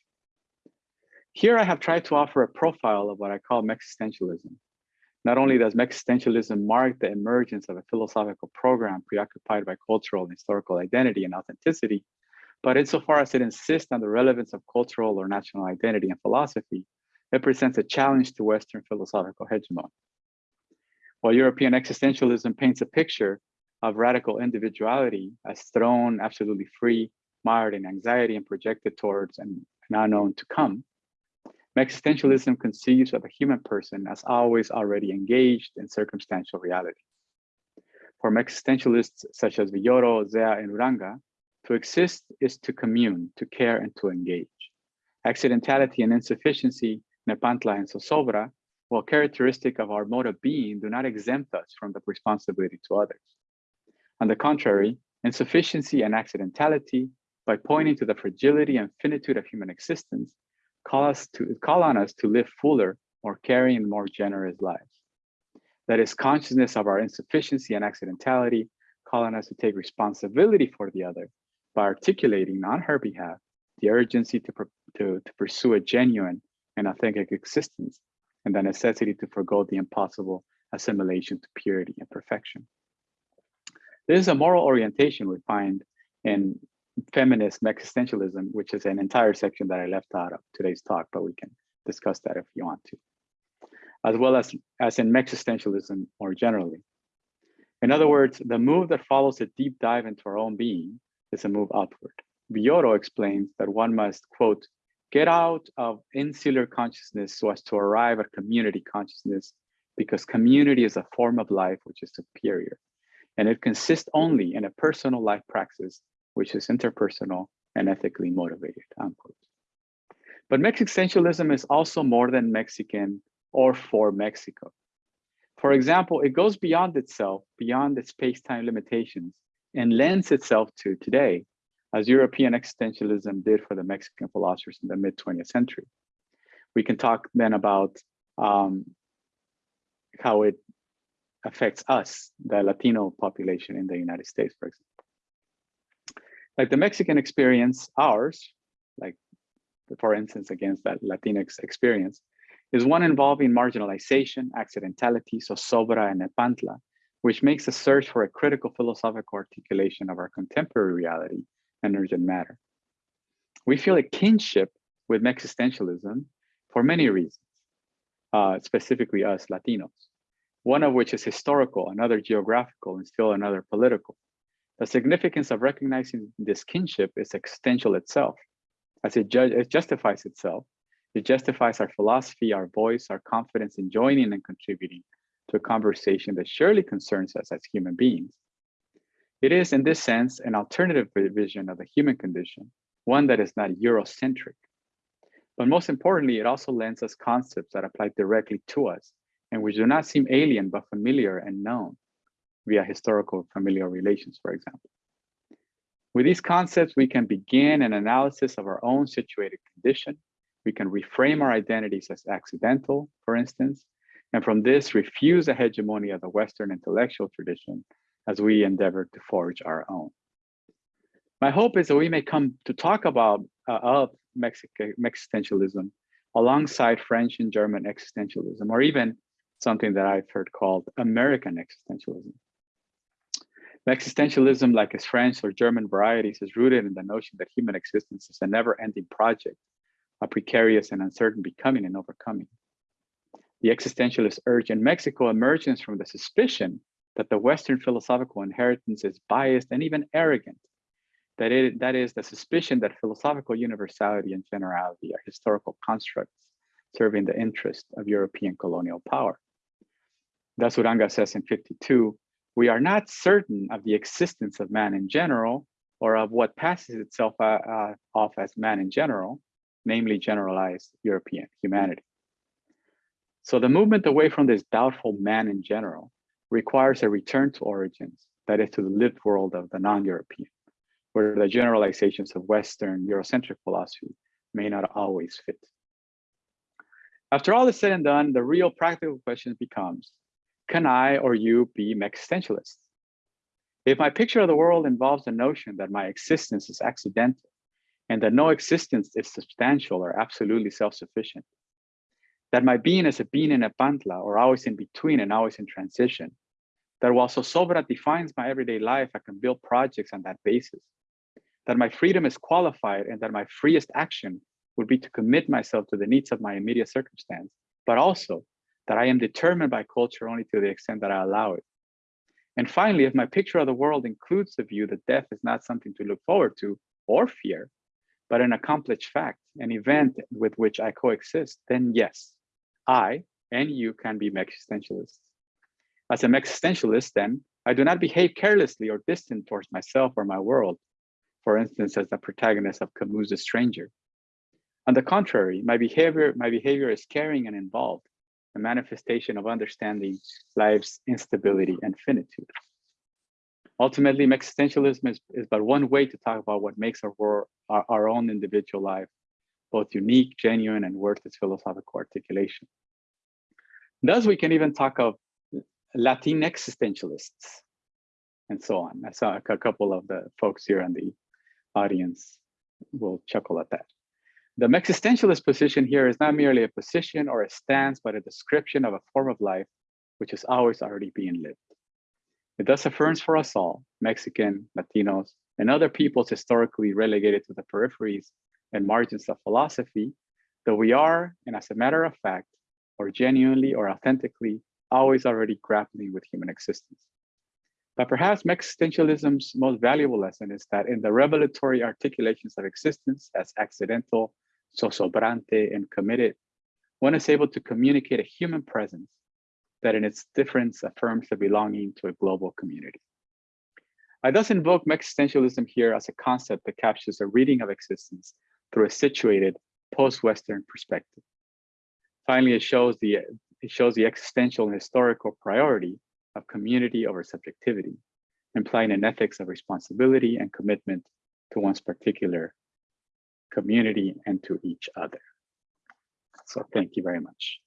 Here I have tried to offer a profile of what I call Mexistentialism. Not only does Mexistentialism mark the emergence of a philosophical program preoccupied by cultural and historical identity and authenticity, but insofar as it insists on the relevance of cultural or national identity and philosophy, it presents a challenge to Western philosophical hegemony. While European existentialism paints a picture of radical individuality as thrown absolutely free, mired in anxiety and projected towards an, an unknown to come, Mexistentialism conceives of a human person as always already engaged in circumstantial reality. For Mexistentialists such as Villoro, Zea, and Uranga, to exist is to commune, to care, and to engage. Accidentality and insufficiency, Nepantla and Zozobra, while characteristic of our mode of being, do not exempt us from the responsibility to others. On the contrary, insufficiency and accidentality, by pointing to the fragility and finitude of human existence, call us to call on us to live fuller, more caring, more generous lives. That is consciousness of our insufficiency and accidentality, calling us to take responsibility for the other by articulating on her behalf the urgency to, to, to pursue a genuine and authentic existence and the necessity to forego the impossible assimilation to purity and perfection. This is a moral orientation we find in feminist existentialism, which is an entire section that I left out of today's talk, but we can discuss that if you want to, as well as, as in existentialism more generally. In other words, the move that follows a deep dive into our own being is a move upward. Villoro explains that one must, quote, get out of insular consciousness so as to arrive at community consciousness because community is a form of life which is superior and it consists only in a personal life praxis which is interpersonal and ethically motivated, unquote. But Mexistentialism is also more than Mexican or for Mexico. For example, it goes beyond itself, beyond its space-time limitations, and lends itself to today, as European existentialism did for the Mexican philosophers in the mid 20th century. We can talk then about um, how it affects us, the Latino population in the United States, for example. Like the Mexican experience, ours, like for instance, against that Latinx experience, is one involving marginalization, accidentality, zozobra, and nepantla, which makes a search for a critical philosophical articulation of our contemporary reality and urgent matter. We feel a kinship with existentialism for many reasons, uh, specifically us Latinos, one of which is historical, another geographical, and still another political. The significance of recognizing this kinship is existential itself, as it, it justifies itself. It justifies our philosophy, our voice, our confidence in joining and contributing to a conversation that surely concerns us as human beings. It is, in this sense, an alternative vision of the human condition, one that is not Eurocentric. But most importantly, it also lends us concepts that apply directly to us and which do not seem alien but familiar and known via historical familial relations, for example. With these concepts, we can begin an analysis of our own situated condition. We can reframe our identities as accidental, for instance, and from this refuse the hegemony of the Western intellectual tradition as we endeavor to forge our own. My hope is that we may come to talk about uh, of Mexican existentialism alongside French and German existentialism, or even something that I've heard called American existentialism. Mexistentialism, like its French or German varieties, is rooted in the notion that human existence is a never-ending project, a precarious and uncertain becoming and overcoming. The existentialist urge in Mexico emerges from the suspicion that the Western philosophical inheritance is biased and even arrogant. That, it, that is the suspicion that philosophical universality and generality are historical constructs serving the interest of European colonial power. Thus, Uranga says in 52, we are not certain of the existence of man in general or of what passes itself uh, uh, off as man in general, namely generalized European humanity. So the movement away from this doubtful man in general requires a return to origins, that is to the lived world of the non-European, where the generalizations of Western Eurocentric philosophy may not always fit. After all is said and done, the real practical question becomes, can I or you be existentialists? If my picture of the world involves the notion that my existence is accidental and that no existence is substantial or absolutely self-sufficient, that my being is a being in nepantla or always in between and always in transition, that while so Zozobra defines my everyday life, I can build projects on that basis, that my freedom is qualified and that my freest action would be to commit myself to the needs of my immediate circumstance, but also that I am determined by culture only to the extent that I allow it. And finally, if my picture of the world includes the view that death is not something to look forward to or fear, but an accomplished fact, an event with which I coexist, then yes, I and you can be existentialists. As an existentialist, then, I do not behave carelessly or distant towards myself or my world, for instance, as the protagonist of Camus' Stranger. On the contrary, my behavior, my behavior is caring and involved, a manifestation of understanding life's instability and finitude. Ultimately, existentialism is, is but one way to talk about what makes our, world, our, our own individual life both unique, genuine, and worth its philosophical articulation. Thus, we can even talk of Latin existentialists and so on. I saw a couple of the folks here in the audience will chuckle at that. The existentialist position here is not merely a position or a stance, but a description of a form of life which is always already being lived. It thus affirms for us all, Mexican, Latinos, and other peoples historically relegated to the peripheries and margins of philosophy, that we are, and as a matter of fact, or genuinely or authentically, always already grappling with human existence. But perhaps Mexistentialism's most valuable lesson is that in the revelatory articulations of existence as accidental, zozobrante, and committed, one is able to communicate a human presence that in its difference affirms the belonging to a global community. I thus invoke Mexistentialism here as a concept that captures a reading of existence through a situated post-Western perspective. Finally, it shows the it shows the existential and historical priority of community over subjectivity, implying an ethics of responsibility and commitment to one's particular community and to each other. So thank you very much.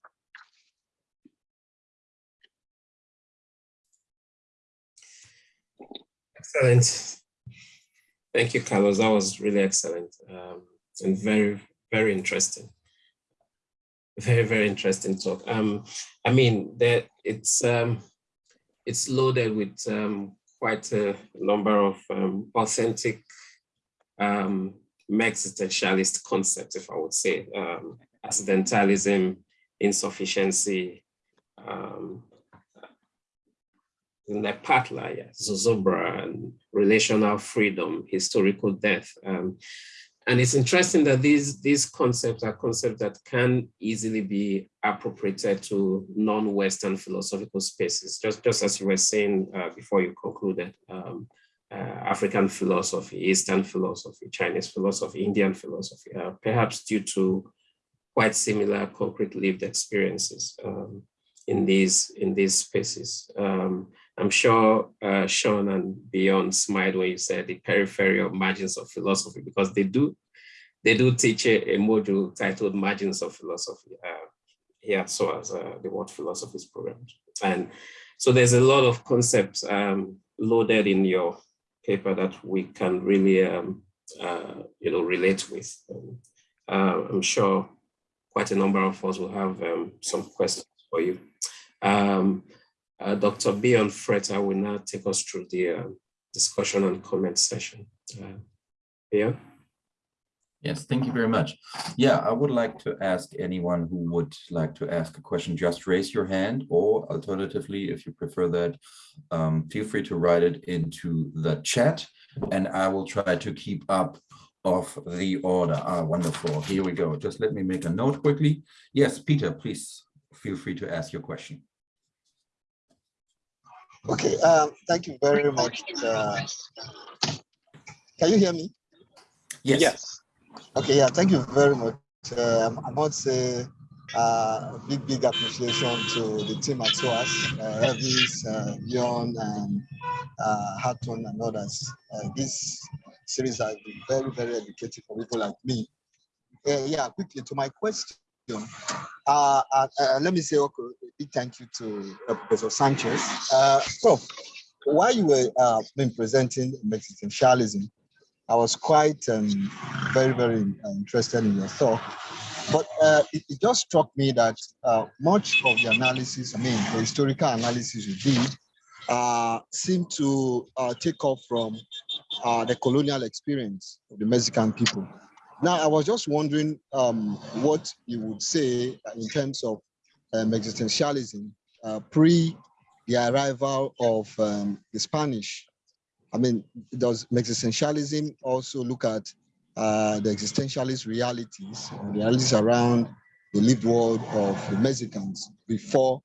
Excellent. Thank you, Carlos. That was really excellent um, and very, very interesting. Very, very interesting talk. Um, I mean, that it's um, it's loaded with um, quite a number of um, authentic um, existentialist concepts, if I would say, um, accidentalism, insufficiency, um, Nepantla, yeah, Zozobra, and relational freedom, historical death. Um, and it's interesting that these, these concepts are concepts that can easily be appropriated to non-Western philosophical spaces, just, just as you were saying uh, before you concluded, um, African philosophy, Eastern philosophy, Chinese philosophy, Indian philosophy, uh, perhaps due to quite similar concrete lived experiences um, in, these, in these spaces. Um, I'm sure uh, Sean and Bjorn smiled when you said the peripheral margins of philosophy, because they do they do teach a, a module titled Margins of Philosophy uh, here, SOAS uh, the What Philosophy Program. And so there's a lot of concepts um, loaded in your paper that we can really, um, uh, you know, relate with. Um, I'm sure quite a number of us will have um, some questions for you. Um, uh, Dr. Bjorn Freter will now take us through the uh, discussion and comment session. Uh, Bjorn? Yes, thank you very much. Yeah, I would like to ask anyone who would like to ask a question, just raise your hand or alternatively, if you prefer that, um, feel free to write it into the chat and I will try to keep up of the order. Ah, wonderful. Here we go. Just let me make a note quickly. Yes, Peter, please feel free to ask your question. Okay, um, thank you very much. Uh, can you hear me? Yes. yes. Okay, yeah, thank you very much. Uh, I must say uh, big, big appreciation to the team at SOAS, uh, Elvis, uh, Leon, and uh, Hatton, and others. Uh, this series has been very, very educative for people like me. Uh, yeah, quickly to my question. Uh, uh, let me say okay, big thank you to Professor Sanchez. Uh, so, while you were uh, been presenting existentialism, I was quite um, very, very uh, interested in your thought. But uh, it, it, just struck me that uh, much of the analysis, I mean, the historical analysis you did, uh, seemed to uh, take off from uh, the colonial experience of the Mexican people. Now, I was just wondering um, what you would say in terms of um, existentialism pre the arrival of um, the Spanish. I mean, does existentialism also look at uh, the existentialist realities, realities around the lived world of the Mexicans before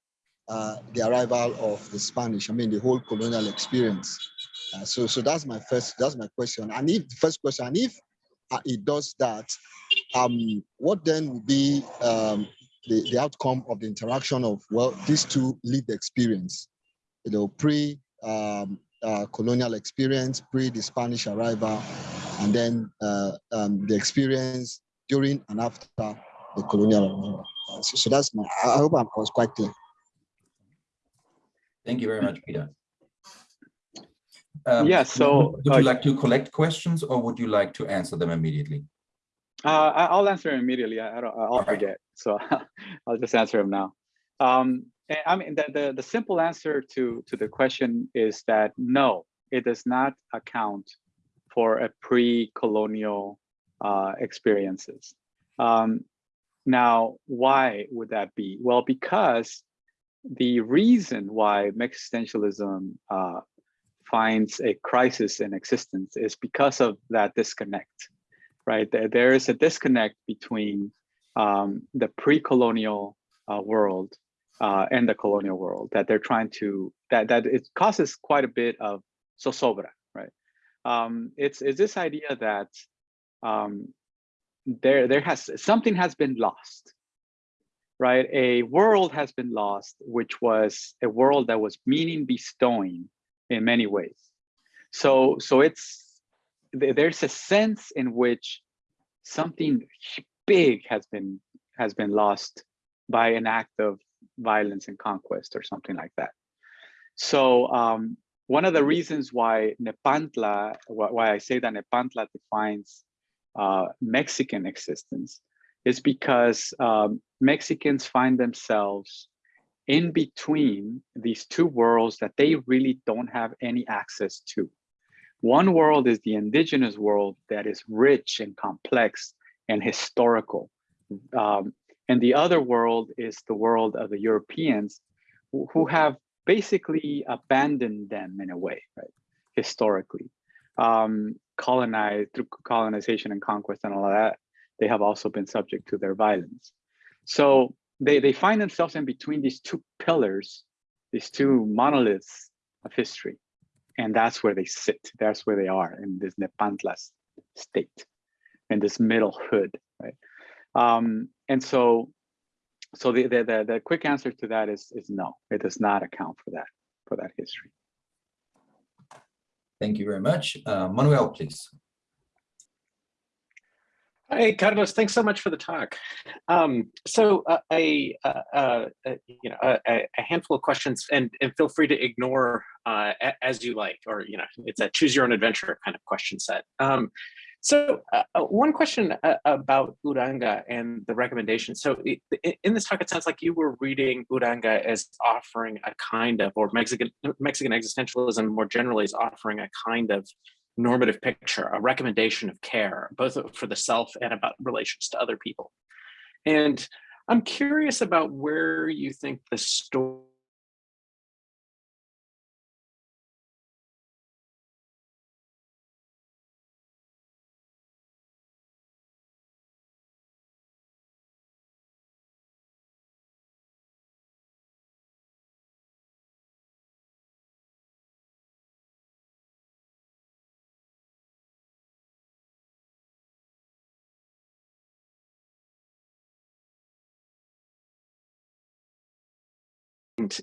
uh, the arrival of the Spanish? I mean, the whole colonial experience. Uh, so, so that's my first. That's my question. And if the first question, and if uh, it does that, um, what then would be um, the, the outcome of the interaction of well these two lived experience you know, pre um, uh, colonial experience, pre the Spanish arrival, and then uh, um, the experience during and after the colonial arrival. So, so that's my, I hope I was quite clear. Thank you very much, Peter. Um, yeah, so would you uh, like to collect questions or would you like to answer them immediately? Uh, I'll answer immediately. I, I will right. forget, so *laughs* I'll just answer them now. Um, I mean, the, the, the simple answer to, to the question is that no, it does not account for a pre-colonial uh, experiences. Um, now, why would that be? Well, because the reason why existentialism uh, finds a crisis in existence is because of that disconnect, right? There, there is a disconnect between um, the pre-colonial uh, world uh, and the colonial world that they're trying to that that it causes quite a bit of zozobra, right? Um, it's it's this idea that um, there there has something has been lost, right? A world has been lost, which was a world that was meaning bestowing in many ways. So so it's there's a sense in which something big has been has been lost by an act of violence and conquest or something like that. So um, one of the reasons why Nepantla, why I say that Nepantla defines uh, Mexican existence is because um, Mexicans find themselves in between these two worlds that they really don't have any access to. One world is the indigenous world that is rich and complex and historical. Um, and the other world is the world of the Europeans who have basically abandoned them in a way, right? Historically, um, colonized through colonization and conquest and all of that, they have also been subject to their violence. So they, they find themselves in between these two pillars, these two monoliths of history. And that's where they sit. That's where they are in this Nepantla state, in this middle hood, right? Um, and so, so the, the, the, the quick answer to that is, is no, it does not account for that, for that history. Thank you very much. Uh, Manuel, please. Hi, Carlos. Thanks so much for the talk. Um, so uh, a, uh, uh, you know, a, a, handful of questions, and, and feel free to ignore uh, as you like, or you know, it's a choose your own adventure kind of question set. Um, so uh, uh, one question uh, about Uranga and the recommendation. So in this talk, it sounds like you were reading Uranga as offering a kind of, or Mexican, Mexican existentialism more generally is offering a kind of normative picture, a recommendation of care, both for the self and about relations to other people. And I'm curious about where you think the story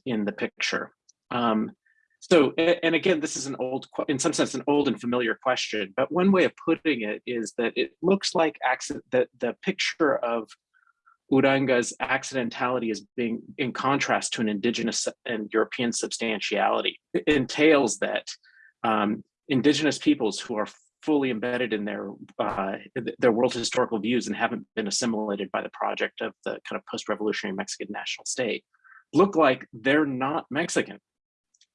in the picture. Um, so, and again, this is an old, in some sense, an old and familiar question, but one way of putting it is that it looks like accent, that the picture of Uranga's accidentality as being in contrast to an indigenous and European substantiality. It entails that um, indigenous peoples who are fully embedded in their uh, their world historical views and haven't been assimilated by the project of the kind of post-revolutionary Mexican national state look like they're not Mexican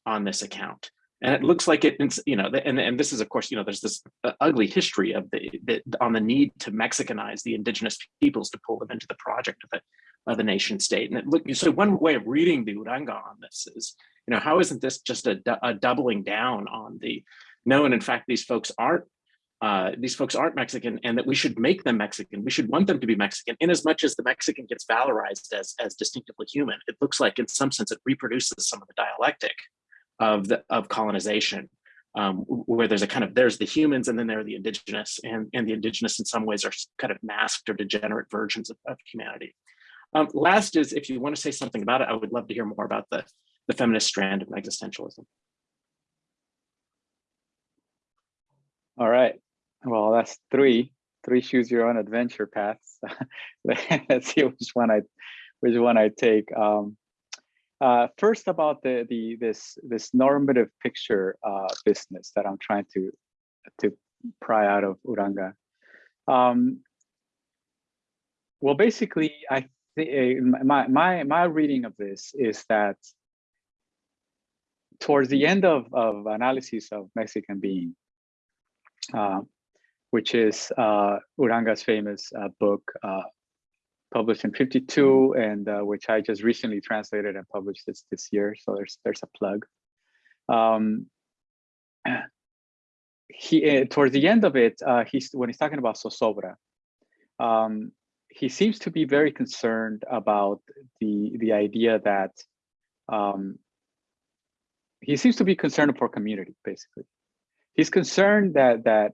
on this account. And it looks like it, you know, and, and this is, of course, you know, there's this uh, ugly history of the, the on the need to Mexicanize the indigenous peoples to pull them into the project of the, of the nation state. And it look, so one way of reading the Uranga on this is, you know, how isn't this just a, a doubling down on the, no, and in fact, these folks aren't uh, these folks aren't Mexican and that we should make them Mexican. We should want them to be Mexican in as much as the Mexican gets valorized as, as distinctively human. It looks like in some sense it reproduces some of the dialectic of the of colonization, um, where there's a kind of there's the humans and then there are the indigenous, and and the indigenous in some ways are kind of masked or degenerate versions of, of humanity. Um, last is if you want to say something about it, I would love to hear more about the the feminist strand of existentialism. All right. Well, that's three. Three choose your own adventure paths. *laughs* Let's see which one I which one I take. Um, uh, first about the the this this normative picture uh, business that I'm trying to to pry out of Uranga. Um, well, basically, I think my my my reading of this is that towards the end of of analysis of Mexican being, which is uh, Uranga's famous uh, book, uh, published in 52, and uh, which I just recently translated and published this, this year. So there's there's a plug. Um, *clears throat* he uh, towards the end of it, uh, he's when he's talking about Zozobra, um, he seems to be very concerned about the the idea that um, he seems to be concerned for community, basically. He's concerned that that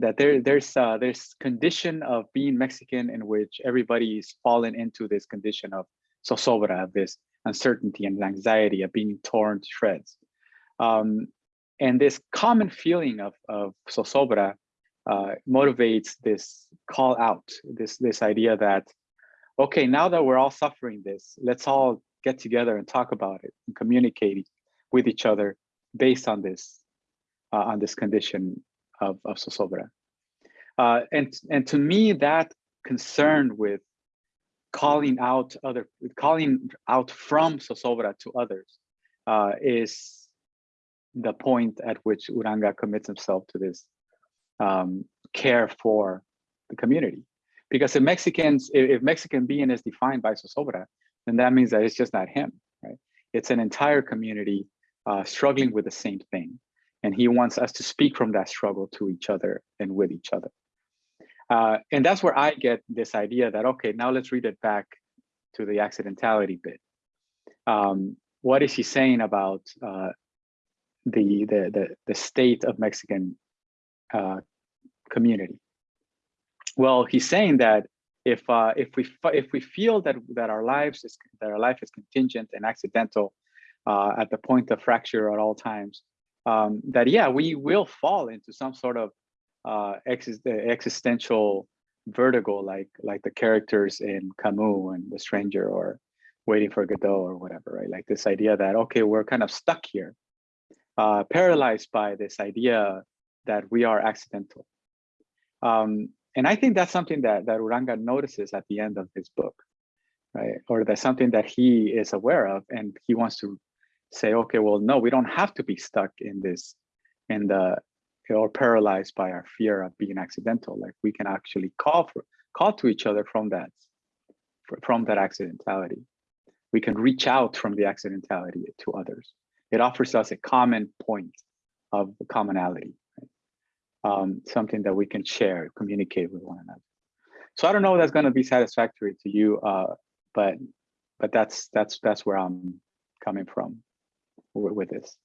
that there there's uh, there's condition of being Mexican in which everybody is fallen into this condition of zozobra, this uncertainty and anxiety of being torn to shreds. Um, and this common feeling of, of zozobra uh, motivates this call out, this, this idea that, okay, now that we're all suffering this, let's all get together and talk about it and communicate with each other based on this, on this condition of, of. Uh, and, and to me, that concern with calling out other, calling out from zozobra to others uh, is the point at which Uranga commits himself to this um, care for the community. Because if Mexicans, if, Mexican being is defined by zozobra, then that means that it's just not him, right? It's an entire community uh, struggling with the same thing. And he wants us to speak from that struggle to each other and with each other. Uh, and that's where I get this idea that, okay, now let's read it back to the accidentality bit. Um, what is he saying about uh, the, the, the, the, state of Mexican uh, community? Well, he's saying that if uh, if we if we feel that that our lives is that our life is contingent and accidental uh, at the point of fracture at all times, um, that yeah, we will fall into some sort of uh, existential vertigo, like like the characters in Camus and The Stranger, or Waiting for Godot, or whatever, right? Like this idea that okay, we're kind of stuck here, uh, paralyzed by this idea that we are accidental. Um, and I think that's something that that Uranga notices at the end of his book, right? Or that's something that he is aware of, and he wants to say, okay, well, no, we don't have to be stuck in this, in the, or paralyzed by our fear of being accidental. Like we can actually call for, call to each other from that, from that accidentality. We can reach out from the accidentality to others. It offers us a common point of commonality, right? um, something that we can share, communicate with one another. So I don't know if that's going to be satisfactory to you, uh, but but that's that's that's where I'm coming from with, with this.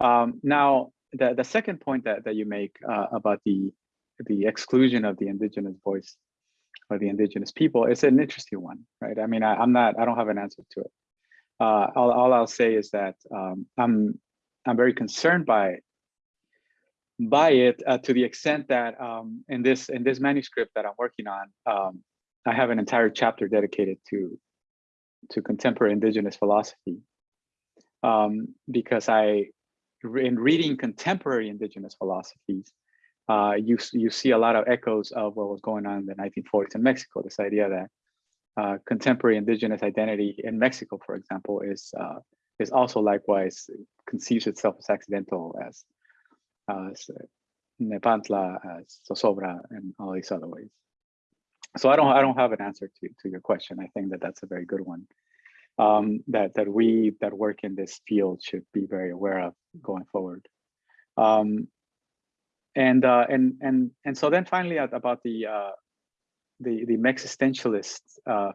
Um, now, the, the second point that, that you make uh, about the, the exclusion of the indigenous voice or the indigenous people is an interesting one, right? I mean, I, am not, I don't have an answer to it. Uh, all, all I'll say is that um, I'm, I'm very concerned by by it uh, to the extent that um, in this in this manuscript that I'm working on, um, I have an entire chapter dedicated to to contemporary indigenous philosophy um, because I, in reading contemporary indigenous philosophies, uh, you you see a lot of echoes of what was going on in the 1940s in Mexico. This idea that uh, contemporary indigenous identity in Mexico, for example, is uh, is also likewise conceives itself as accidental as as Nepantla, as Zozobra, and all these other ways. So I don't I don't have an answer to to your question. I think that that's a very good one. Um, that that we that work in this field should be very aware of going forward. Um, and uh, and and and so then finally about the uh, the the existentialist, uh,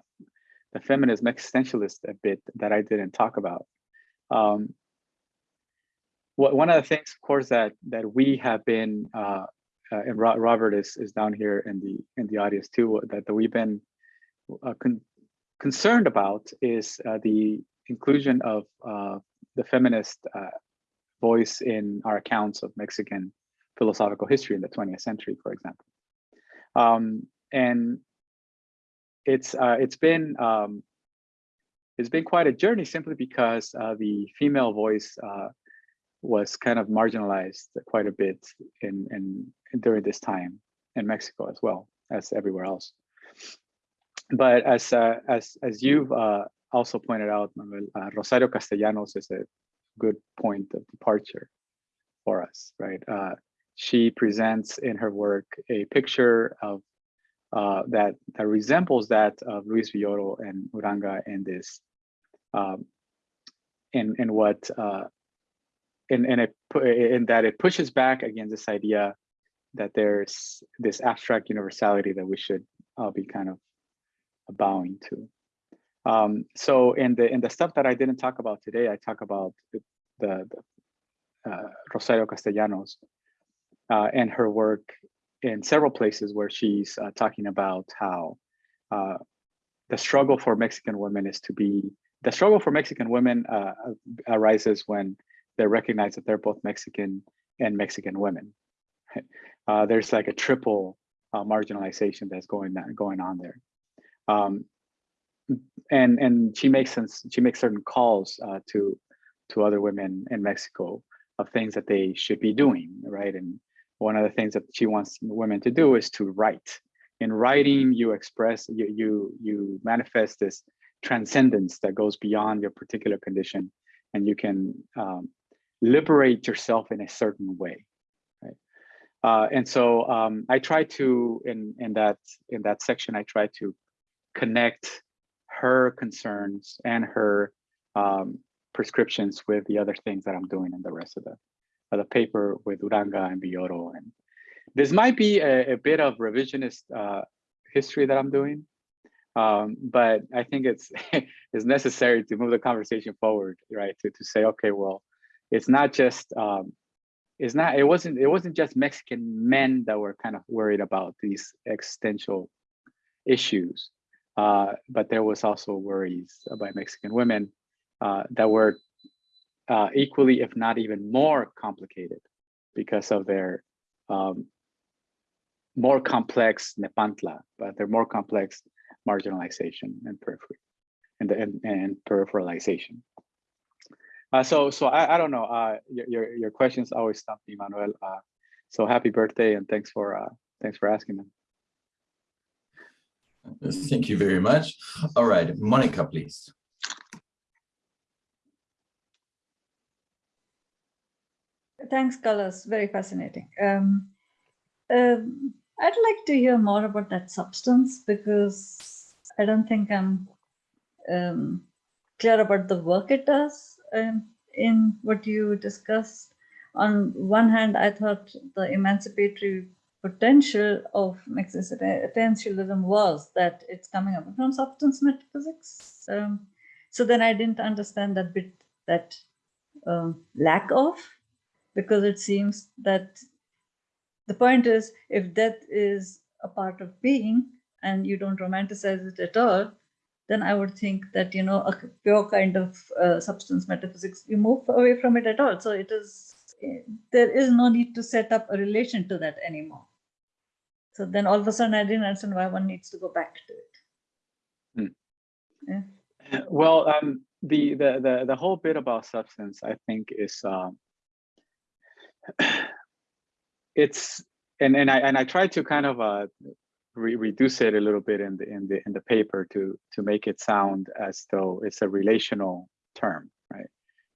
the feminist existentialist a bit that I didn't talk about. Um, one of the things, of course, that that we have been, uh, uh, and Robert is is down here in the in the audience too, that, that we've been uh, con concerned about is uh, the inclusion of uh, the feminist uh, voice in our accounts of Mexican philosophical history in the 20th century, for example. Um, and it's uh, it's been um, it's been quite a journey simply because uh, the female voice uh, was kind of marginalized quite a bit in, in, in during this time in Mexico as well as everywhere else. But as uh, as as you've uh, also pointed out, Manuel, uh, Rosario Castellanos is a good point of departure for us, right? she presents in her work a picture of uh, that that resembles that of Luis Villoro and Uranga in this um, in in what uh, in in it in that it pushes back against this idea that there's this abstract universality that we should all be kind of bowing to. Um, so in the in the stuff that I didn't talk about today, I talk about the, the, uh, Rosario Castellanos uh, and her work in several places where she's uh, talking about how uh, the struggle for Mexican women is to be, the struggle for Mexican women uh, arises when they recognize that they're both Mexican and Mexican women. *laughs* Uh, there's like a triple uh, marginalization that's going going on there. Um, and and she makes sense, she makes certain calls uh, to to other women in Mexico of things that they should be doing, right? And one of the things that she wants women to do is to write. In writing, you express, you you, you manifest this transcendence that goes beyond your particular condition, and you can um, liberate yourself in a certain way. Right? Uh, and so um, I try to, in in that in that section, I try to connect her concerns and her um, prescriptions with the other things that I'm doing in the rest of the the paper with Uranga and Villoro. And this might be a, a bit of revisionist uh, history that I'm doing, um, but I think it's *laughs* it's necessary to move the conversation forward, right? To to say, okay, well, it's not just um, it's not it wasn't it wasn't just Mexican men that were kind of worried about these existential issues, uh, but there was also worries by Mexican women uh, that were uh, equally, if not even more complicated because of their um, more complex Nepantla, but their more complex marginalization and periphery and, and, and peripheralization. Uh, so, so I, I don't know. Uh, your, your, questions always stump me, Manuel. Uh, so happy birthday and thanks for thanks for asking them. Thank you very much. All right, Monica, please. thanks, Carlos. Very fascinating. Um, um, I'd like to hear more about that substance because I don't think I'm um, clear about the work it does um, in what you discussed. On one hand, I thought the emancipatory potential of existentialism was that it's coming up from substance metaphysics. Um, so then I didn't understand that bit, that um, lack of because it seems that the point is if death is a part of being and you don't romanticize it at all, then I would think that, you know, a pure kind of uh, substance metaphysics, you move away from it at all. So it is, there is no need to set up a relation to that anymore. So then all of a sudden I didn't understand why one needs to go back to it. Yeah. Well, um, the, the the the whole bit about substance, I think, is um, *clears throat* it's and and I and I tried to kind of uh, re reduce it a little bit in the in the in the paper to to make it sound as though it's a relational term, right?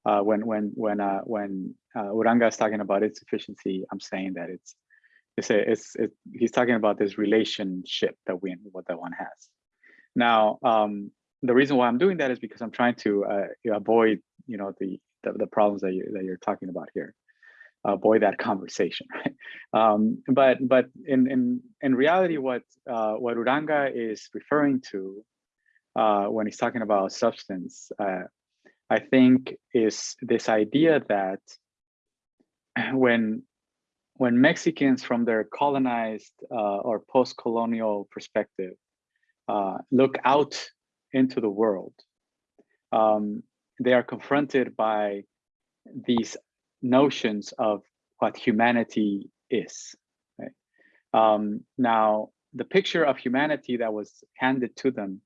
Uh, when when when uh, when uh, Uranga is talking about insufficiency, I'm saying that it's it's a, it's it, he's talking about this relationship that we what that one has. Now, um, the reason why I'm doing that is because I'm trying to uh, avoid you know the, the the problems that you that you're talking about here avoid that conversation, *laughs* right? Um, but but in in in reality, what uh, what Uranga is referring to uh, when he's talking about substance, uh, I think, is this idea that *clears throat* when when Mexicans from their colonized uh, or post-colonial perspective uh, look out into the world, um, they are confronted by these notions of what humanity is. Um, now, the picture of humanity that was handed to them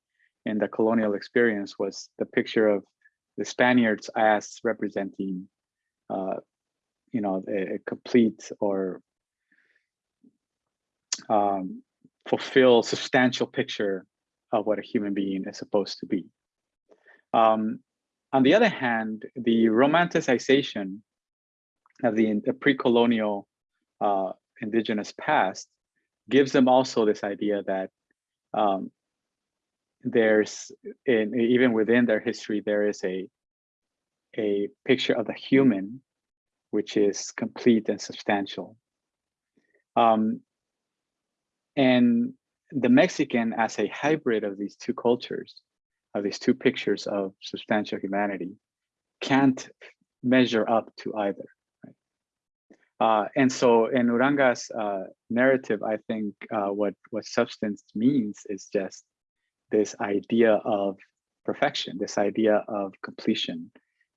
in the colonial experience was the picture of the Spaniards as representing, uh, you know, a, a complete or um, fulfill substantial picture of what a human being is supposed to be. Um, on the other hand, the romanticization of the, the pre-colonial uh, indigenous past gives them also this idea that um, there's in, even within their history there is a a picture of the human which is complete and substantial. Um, and the Mexican as a hybrid of these two cultures of these two pictures of substantial humanity can't measure up to either uh, and so in Uranga's uh, narrative, I think uh, what, what substance means is just this idea of perfection, this idea of completion,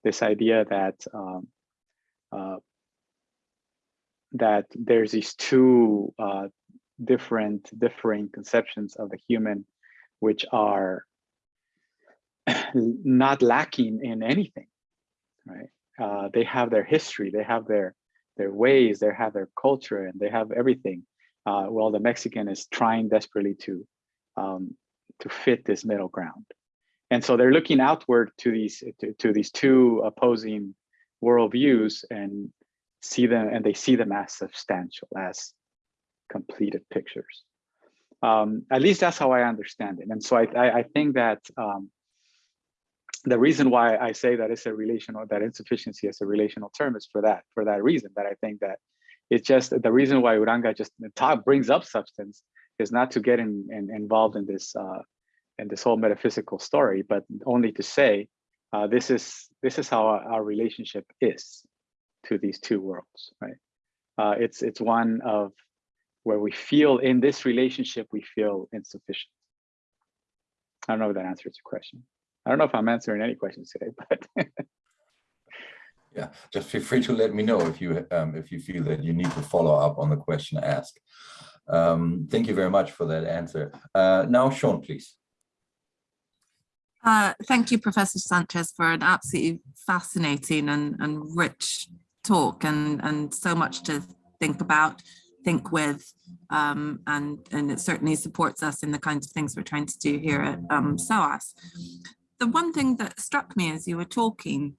this idea that um, uh, that there's these two uh, different, differing conceptions of the human, which are *clears throat* not lacking in anything, right? Uh, they have their history, they have their their ways, they have their culture, and they have everything. Uh, well, the Mexican is trying desperately to um, to fit this middle ground, and so they're looking outward to these to, to these two opposing worldviews and see them, and they see them as substantial, as completed pictures. Um, at least that's how I understand it, and so I I, I think that um, the reason why I say that it's a relational, that insufficiency is a relational term is for that, for that reason, that I think that it's just the reason why Uranga just talk, brings up substance is not to get in, in, involved in this uh, in this whole metaphysical story, but only to say uh, this is this is how our, relationship is to these two worlds, right? Uh, it's it's one of where we feel in this relationship we feel insufficient. I don't know if that answers your question. I don't know if I'm answering any questions today, *laughs* but *laughs* yeah, just feel free to let me know if you um, if you feel that you need to follow up on the question asked. Um, thank you very much for that answer. Uh, now, Sean, please. Uh, thank you, Professor Sanchez, for an absolutely fascinating and, and rich talk and, and so much to think about think with um, and and it certainly supports us in the kinds of things we're trying to do here at um, SOAS. The one thing that struck me as you were talking,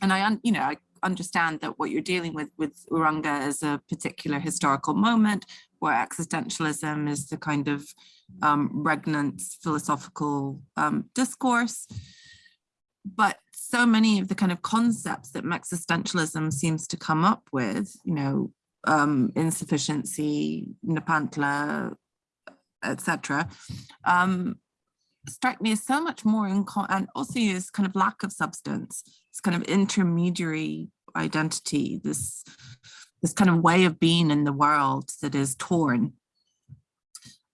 and I, you know, I understand that what you're dealing with with Uranga is a particular historical moment where existentialism is the kind of um, regnant philosophical um, discourse. But so many of the kind of concepts that existentialism seems to come up with, you know, um, insufficiency, Nepantla, etc., um, strike me as so much more in and also use kind of lack of substance this kind of intermediary identity this this kind of way of being in the world that is torn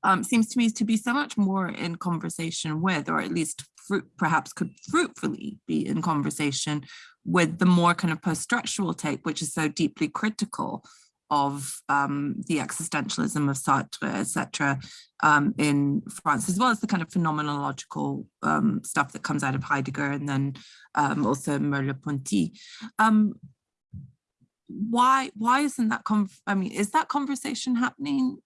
um, seems to me to be so much more in conversation with or at least fruit perhaps could fruitfully be in conversation with the more kind of post-structural take which is so deeply critical of um, the existentialism of Sartre, etc., um, in France, as well as the kind of phenomenological um, stuff that comes out of Heidegger and then um, also Merleau-Ponty. Um, why why isn't that? I mean, is that conversation happening?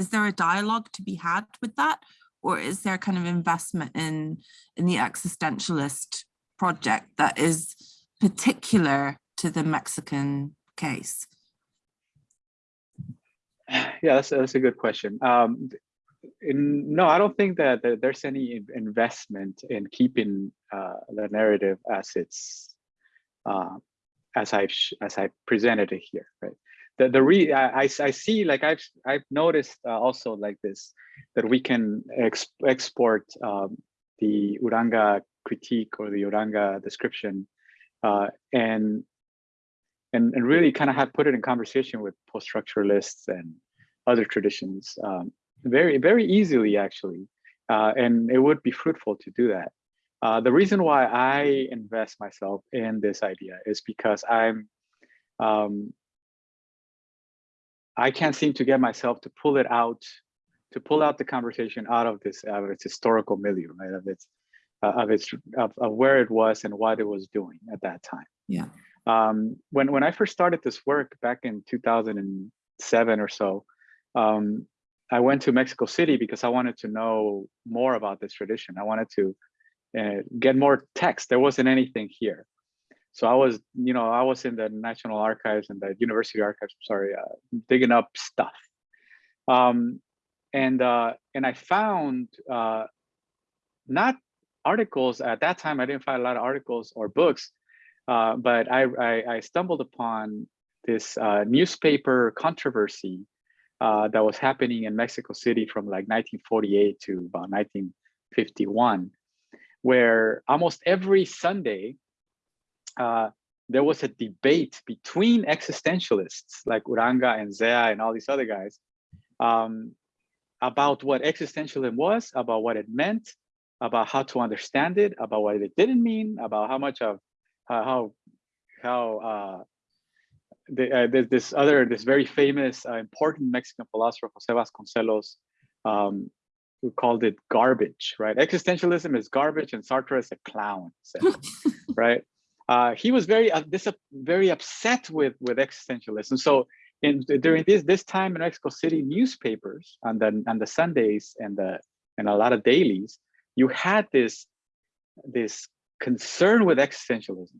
Is there a dialogue to be had with that, or is there kind of investment in in the existentialist project that is particular to the Mexican case? Yeah, that's, that's a good question. Um, in, no, I don't think that, that, there's any investment in keeping uh, the narrative as it's uh, as I've as I presented it here, right? The the re I, I see like I've I've noticed uh, also like this that we can ex export um, the Uranga critique or the Uranga description uh, and and and really kind of have put it in conversation with post-structuralists and other traditions um, very very easily actually uh, and it would be fruitful to do that. Uh, the reason why I invest myself in this idea is because I'm um, I can't seem to get myself to pull it out to pull out the conversation out of this out of its historical milieu right of its uh, of its of, of where it was and what it was doing at that time yeah um, when when I first started this work back in 2007 or so, um, I went to Mexico City because I wanted to know more about this tradition. I wanted to uh, get more text. There wasn't anything here. So I was, you know, I was in the National Archives and the University Archives, sorry, uh, digging up stuff. Um, and uh, and I found uh, not articles at that time. I didn't find a lot of articles or books uh, but I, I, I, stumbled upon this uh, newspaper controversy uh, that was happening in Mexico City from like 1948 to about 1951, where almost every Sunday, uh, there was a debate between existentialists like Uranga and Zea and all these other guys um, about what existentialism was, about what it meant, about how to understand it, about what it didn't mean, about how much of uh, how how uh, the, uh, there's this other this very famous uh, important Mexican philosopher Jose Vasconcelos um, who called it garbage, right? Existentialism is garbage and Sartre is a clown, *laughs* right? Uh, he was very uh, this very upset with with existentialism. So in during this this time in Mexico City, newspapers and the and the Sundays and the and a lot of dailies, you had this this concern with existentialism.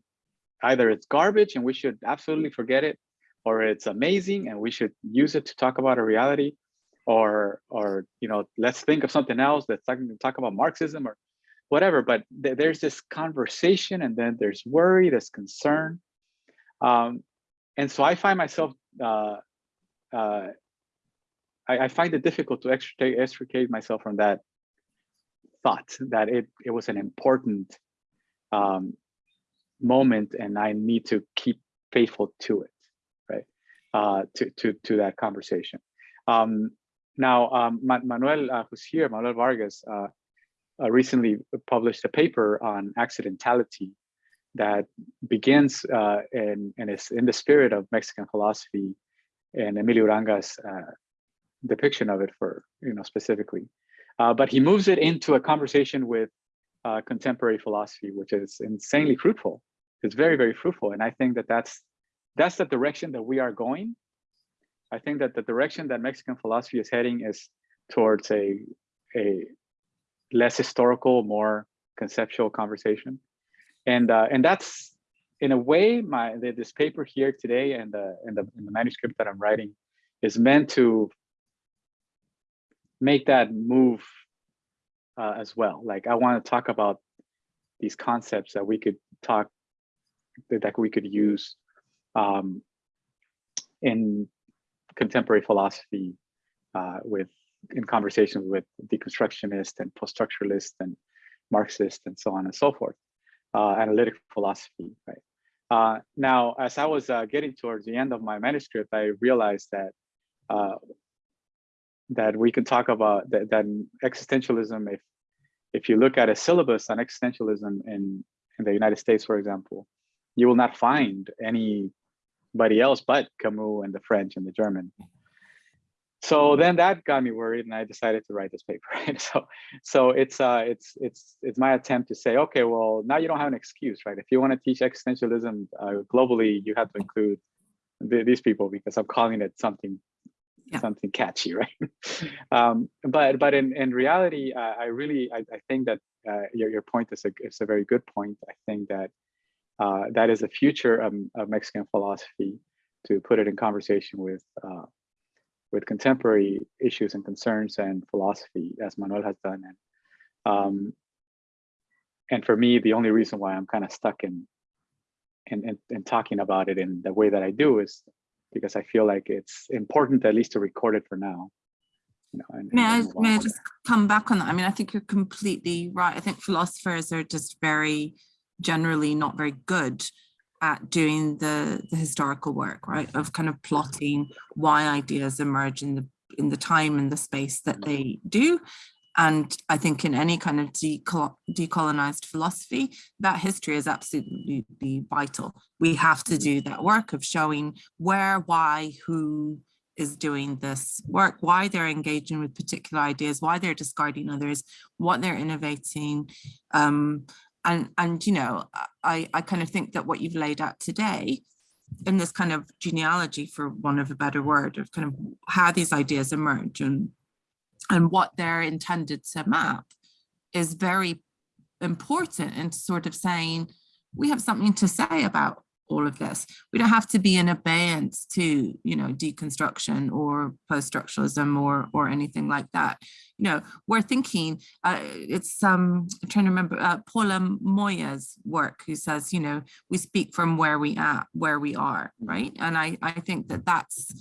Either it's garbage and we should absolutely forget it, or it's amazing and we should use it to talk about a reality, or or you know, let's think of something else. Let's talk, talk about Marxism or whatever. But th there's this conversation, and then there's worry, there's concern, um, and so I find myself. Uh, uh, I, I find it difficult to extricate, extricate myself from that thought that it, it was an important um, moment and I need to keep faithful to it, right? Uh, to, to, to that conversation. Um, now, um, Manuel, uh, who's here, Manuel Vargas, uh, recently published a paper on accidentality that begins uh, and, and is in the spirit of Mexican philosophy and Emilio Uranga's uh, depiction of it for, you know, specifically. Uh, but he moves it into a conversation with uh, contemporary philosophy, which is insanely fruitful. It's very, very fruitful. And I think that that's, that's the direction that we are going. I think that the direction that Mexican philosophy is heading is towards a, a less historical, more conceptual conversation. And, uh, and that's, in a way, my this paper here today and the, and, the, and the manuscript that I'm writing is meant to make that move uh, as well. Like I want to talk about these concepts that we could talk that we could use um, in contemporary philosophy uh, with in conversations with deconstructionists and post-structuralists and Marxists and so on and so forth, uh, analytic philosophy, right? Uh, now, as I was uh, getting towards the end of my manuscript, I realized that uh, that we can talk about that, that existentialism, if if you look at a syllabus on existentialism in, in the United States, for example, you will not find anybody else but Camus and the French and the German. So then that got me worried, and I decided to write this paper. *laughs* Right? So, so it's uh, it's it's it's my attempt to say, okay, well, now you don't have an excuse, right? If you want to teach existentialism uh, globally, you have to include the, these people because I'm calling it something Yeah. something catchy, *laughs* right? um, but but in in reality, uh, I really I, I think that uh, your your point is a is a very good point. I think that uh, that is a future of, of Mexican philosophy to put it in conversation with uh, with contemporary issues and concerns and philosophy, as Manuel has done. And um, and for me, the only reason why I'm kind of stuck in, in in in talking about it in the way that I do is because I feel like it's important at least to record it for now. You know, and, and May I, then move on may I just come back on that? I mean, I think you're completely right. I think philosophers are just very generally not very good at doing the, the historical work, right? Of kind of plotting why ideas emerge in the in the time and the space that they do. And I think in any kind of decolonized philosophy, that history is absolutely vital. We have to do that work of showing where, why, who, is doing this work, why they're engaging with particular ideas, why they're discarding others, what they're innovating. Um, and, and, you know, I, I kind of think that what you've laid out today in this kind of genealogy, for want of a better word, of kind of how these ideas emerge and, and what they're intended to map is very important and sort of saying, we have something to say about all of this. We don't have to be in abeyance to, you know, deconstruction or post-structuralism or or anything like that. You know, we're thinking, uh, it's, um, I'm trying to remember, uh, Paula Moya's work, who says, you know, we speak from where we at, where we are, right? And I, I think that that's,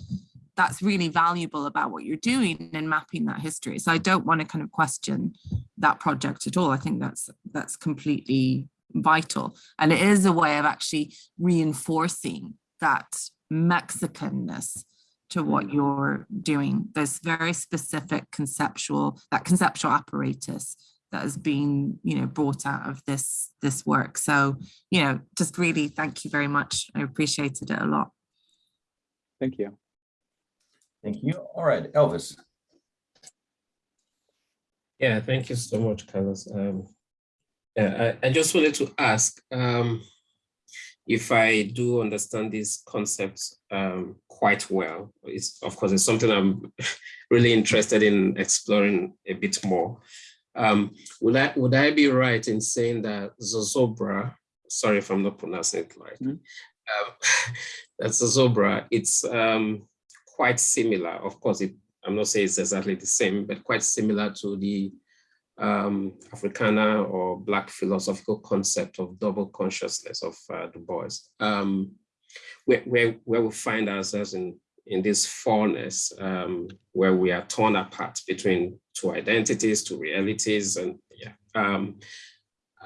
that's really valuable about what you're doing in mapping that history. So I don't want to kind of question that project at all. I think that's that's completely vital. And it is a way of actually reinforcing that Mexicanness to what you're doing. There's very specific conceptual, that conceptual apparatus that has been, you know, brought out of this, this work. So, you know, just really thank you very much. I appreciated it a lot. Thank you. Thank you. All right, Elvis. Yeah, thank you so much, Carlos. Um, yeah, I, I just wanted to ask um, if I do understand these concepts um, quite well. It's of course it's something I'm *laughs* really interested in exploring a bit more. Um, would I would I be right in saying that Zozobra? Sorry if I'm not pronouncing it right. Mhm. Um, *laughs* that Zozobra, it's um, quite similar. Of course, it, I'm not saying it's exactly the same, but quite similar to the um, Africana or Black philosophical concept of double consciousness of uh, Du Bois, um, where, where, where we find ourselves in, in this fourness, um, where we are torn apart between two identities, two realities, and yeah. Um,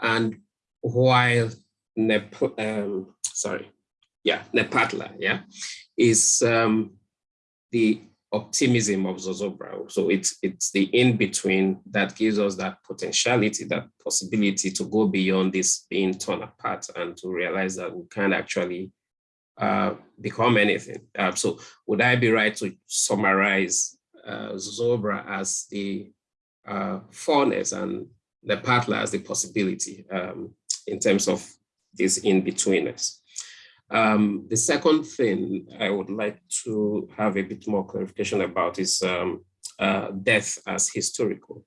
and while Nep um, sorry, yeah, Nepantla, yeah, is um, the optimism of Zozobra. So it's it's the in-between that gives us that potentiality, that possibility to go beyond this being torn apart and to realize that we can actually uh, become anything. Uh, so would I be right to summarize uh, Zozobra as the uh, fullness and Nepantla as the possibility um, in terms of this in-betweenness? Um, the second thing I would like to have a bit more clarification about is um, uh, death as historical.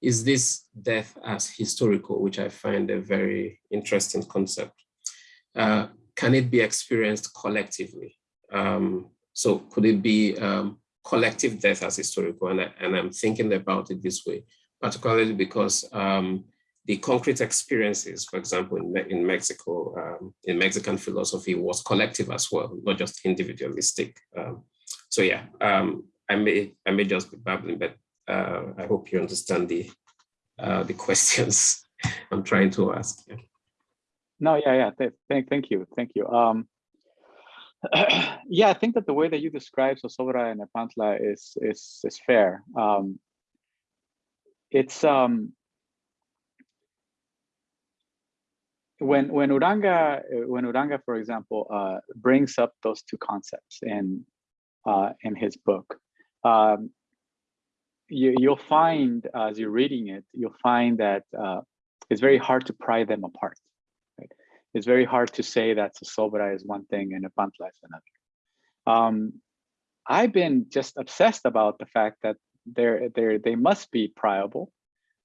Is this death as historical, which I find a very interesting concept? Uh, can it be experienced collectively? Um, so could it be um, collective death as historical? And, I, I'm thinking about it this way, particularly because um, the concrete experiences, for example, in, in Mexico, um, in Mexican philosophy was collective as well, not just individualistic. Um, so yeah, um, I may I may just be babbling, but uh, I hope you understand the uh, the *laughs* questions I'm trying to ask. Yeah. No, yeah, yeah. Th thank, thank you, thank you. Um, *clears throat* yeah, I think that the way that you describe Zozobra and Nepantla is is is fair. Um, it's um, when when Uranga when Uranga, for example, uh, brings up those two concepts in uh, in his book, um, you, you'll find as you're reading it, you'll find that uh, it's very hard to pry them apart. Right? It's very hard to say that Zozobra is one thing and Nepantla is another. Um, I've been just obsessed about the fact that they're, they're, they must be priable.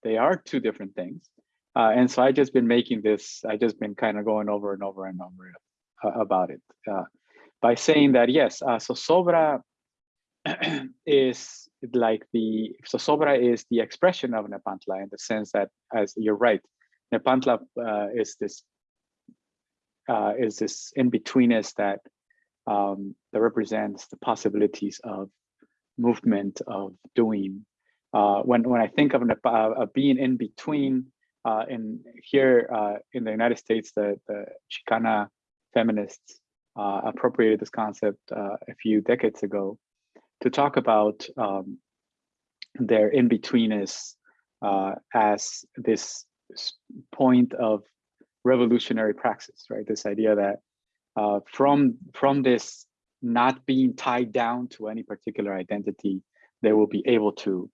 They are two different things. Uh, and so I just been making this, I just been kind of going over and over and over uh, about it uh, by saying that, yes, uh, Zozobra *clears throat* is like the, Zozobra is the expression of Nepantla in the sense that, as you're right, Nepantla uh, is this uh, is this in-betweenness that um, that represents the possibilities of movement, of doing. When when I think of, being in between, uh, in here uh, in the United States, the the Chicana feminists uh, appropriated this concept uh, a few decades ago to talk about um, their in betweenness as this point of revolutionary praxis, right? This idea that uh, from from this not being tied down to any particular identity, they will be able to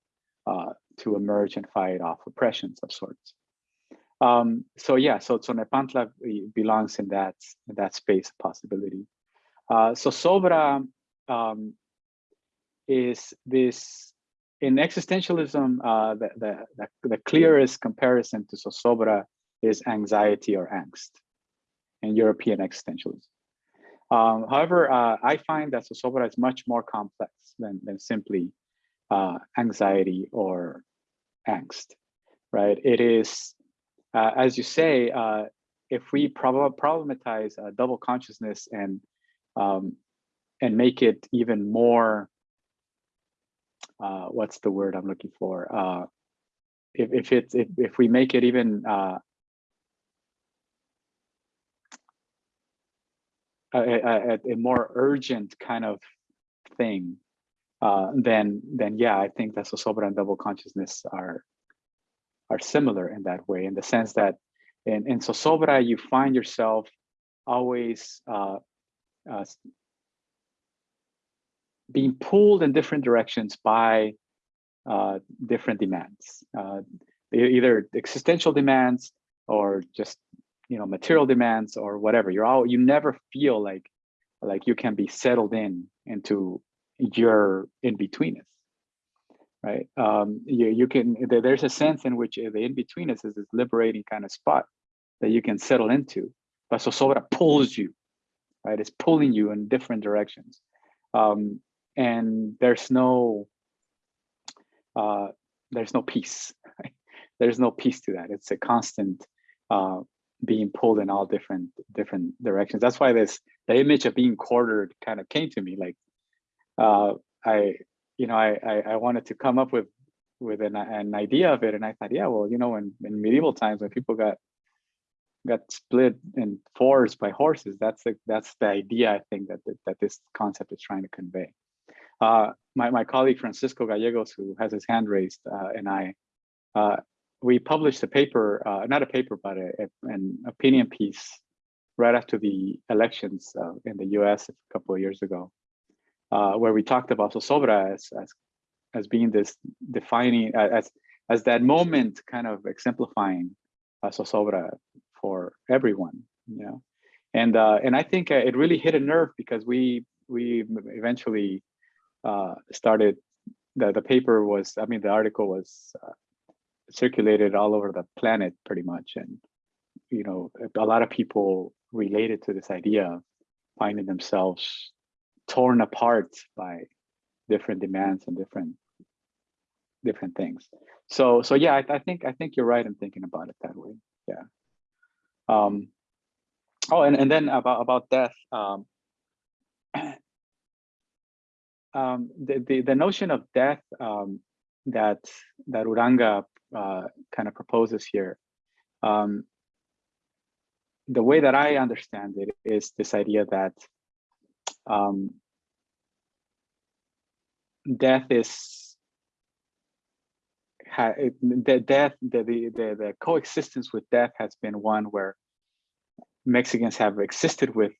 uh, to emerge and fight off oppressions of sorts. Um, so yeah, so so Nepantla belongs in that in that space possibility. Uh, so Sobra um, is this in existentialism. Uh, the, the the clearest comparison to Zozobra is anxiety or angst in European existentialism. Um, however, uh, I find that Zozobra is much more complex than, than simply uh, anxiety or angst, right? It is, uh, as you say, uh, if we prob problematize double consciousness and um, and make it even more, uh, what's the word I'm looking for? Uh, if if it's if, if we make it even a, a, a more urgent kind of thing, uh, then then yeah, I think that Zozobra and double consciousness are are similar in that way, in the sense that in, in Zozobra, you find yourself always uh, uh, being pulled in different directions by uh, different demands, uh, either existential demands or just you know material demands or whatever. You're all you never feel like like you can be settled in into your in-betweenness right um you, you can there's a sense in which the in-betweenness is this liberating kind of spot that you can settle into but Zozobra pulls you right it's pulling you in different directions um and there's no uh there's no peace right? there's no peace to that it's a constant uh being pulled in all different different directions. That's why this the image of being quartered kind of came to me. Like uh, I, you know, I, I, I wanted to come up with with an, an idea of it, and I thought, yeah, well, you know, in, in medieval times when people got got split in fours by horses, that's the that's the idea I think that that, that this concept is trying to convey. Uh, my my colleague Francisco Gallegos, who has his hand raised, uh, and I uh, we published a paper, uh, not a paper, but a, a, an opinion piece right after the elections uh, in the US a couple of years ago, uh, where we talked about Zozobra as, as, as being this defining, as, as that moment kind of exemplifying uh, for everyone, you know. And, uh, and I think uh, it really hit a nerve because we, we eventually uh, started, the, the paper was, I mean, the article was circulated all over the planet pretty much. And, you know, a lot of people related to this idea finding themselves torn apart by different demands and different different things. So so yeah, I, I think I think you're right in thinking about it that way. Yeah. Um, oh, and, and then about about death. Um, *clears throat* um, the, the the notion of death um, that that Uranga uh, kind of proposes here. Um, the way that I understand it is this idea that um, death is the death the, the the the coexistence with death has been one where Mexicans have existed with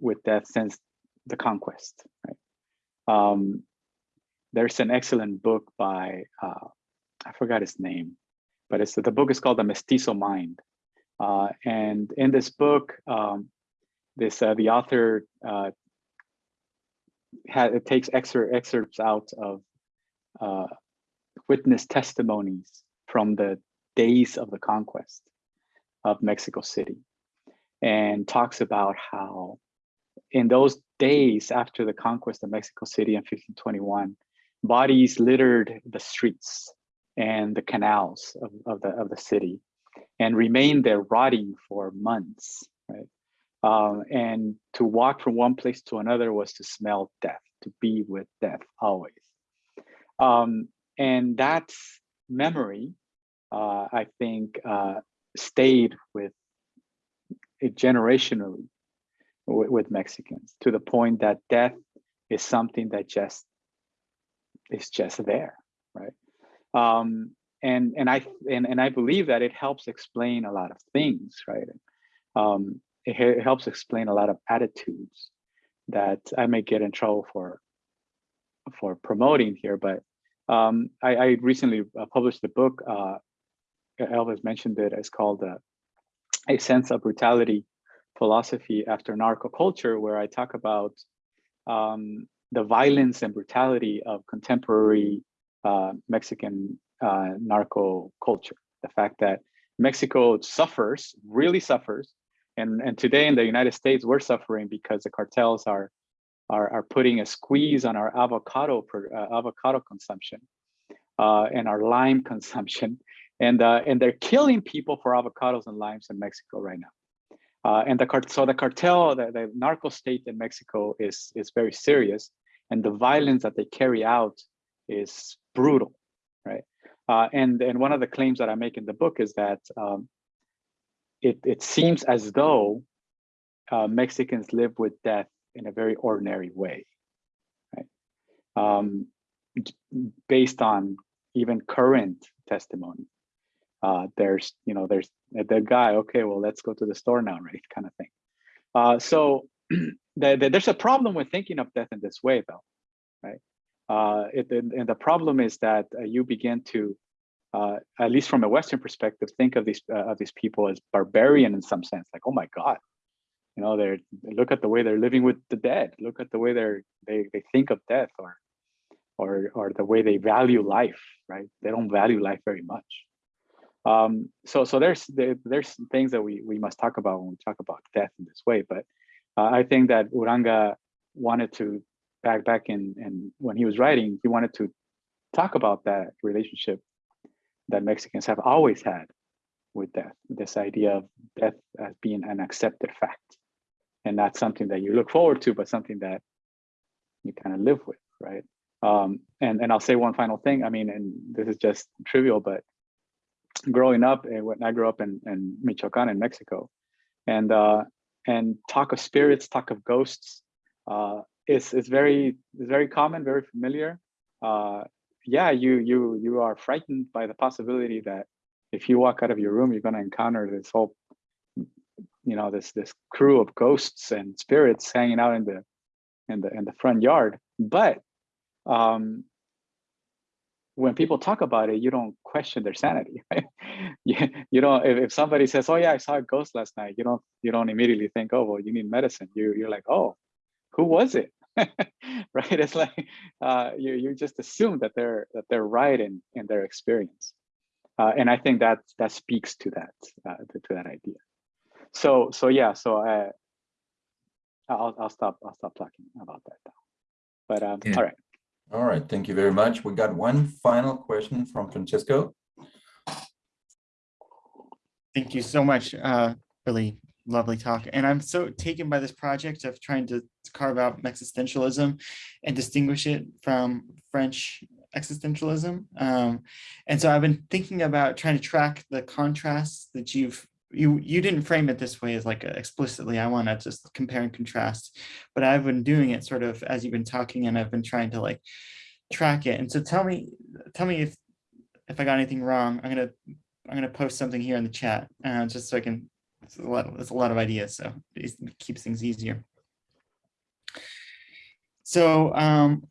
with death since the conquest. Right? Um, there's an excellent book by uh, I forgot his name, but it's the book is called The Mestizo Mind, uh, and in this book, um, this uh, the author uh, it takes excer excerpts out of uh, witness testimonies from the days of the conquest of Mexico City and talks about how in those days after the conquest of Mexico City in 1521, bodies littered the streets and the canals of, of, the, of the city and remained there rotting for months, right? Um, and to walk from one place to another was to smell death, to be with death always. Um, and that memory, uh, I think, uh, stayed with it generationally with, Mexicans to the point that death is something that just is just there, right? Um, and and I and, and I believe that it helps explain a lot of things, right? Um, it, helps explain a lot of attitudes that I may get in trouble for for promoting here, but um, I, I, recently uh, published a book. Uh, Elvis mentioned it. It's called uh, "A Sense of Brutality: Philosophy After Narco Culture," where I talk about um, the violence and brutality of contemporary uh, Mexican uh, narco culture. The fact that Mexico suffers, really suffers, and and today in the United States we're suffering because the cartels are are, are putting a squeeze on our avocado uh, avocado consumption uh, and our lime *laughs* consumption, and uh, and they're killing people for avocados and limes in Mexico right now. Uh, and the cart so the cartel, the, the narco state in Mexico is is very serious, and the violence that they carry out is brutal, right? Uh, and and one of the claims that I make in the book is that um, it it seems as though uh, Mexicans live with death in a very ordinary way, right? Um, based on even current testimony. Uh, there's, you know, there's the guy, okay, well, let's go to the store now, right? *laughs* Kind of thing. Uh, so *clears throat* the, the, there's a problem with thinking of death in this way, though, right? Uh, it, and the problem is that uh, you begin to, uh, at least from a Western perspective, think of these uh, of these people as barbarian in some sense, like, oh my God, you know they're look at the way they're living with the dead. Look at the way they're they, they think of death or or or the way they value life right? They don't value life very much. Um so so there's there's things that we we must talk about when we talk about death in this way but uh, i think that uranga wanted to back back in and when he was writing he wanted to talk about that relationship that mexicans have always had with death this idea of death as being an accepted fact and not something that you look forward to, but something that you kind of live with, right? Um, and and I'll say one final thing. I mean, and this is just trivial, but growing up, eh, when I grew up in, in Michoacan in Mexico, and uh, and talk of spirits, talk of ghosts, uh, is is very is very common, very familiar. Uh, yeah, you you you are frightened by the possibility that if you walk out of your room, you're going to encounter this whole you know this this crew of ghosts and spirits hanging out in the in the in the front yard. But um when people talk about it you don't question their sanity *laughs* right? You, you don't if, if somebody says oh yeah i saw a ghost last night you don't you don't immediately think oh well you need medicine. You you're like oh who was it *laughs* right? It's like uh you you just assume that they're that they're right in in their experience. Uh, and i think that that speaks to that uh, to, to that idea. So so yeah so uh, I'll, I'll stop I'll stop talking about that now but um yeah. all right all right thank you very much. We got one final question from Francisco thank you so much uh really lovely talk. And I'm so taken by this project of trying to carve out existentialism and distinguish it from French existentialism. Um, and so I've been thinking about trying to track the contrasts that you've you you didn't frame it this way as like explicitly. I want to just compare and contrast but i've been doing it sort of as you've been talking and i've been trying to like track it. And so tell me tell me if if i got anything wrong i'm gonna i'm gonna post something here in the chat uh, just so i can it's a lot, it's a lot of ideas, so it keeps things easier. So um,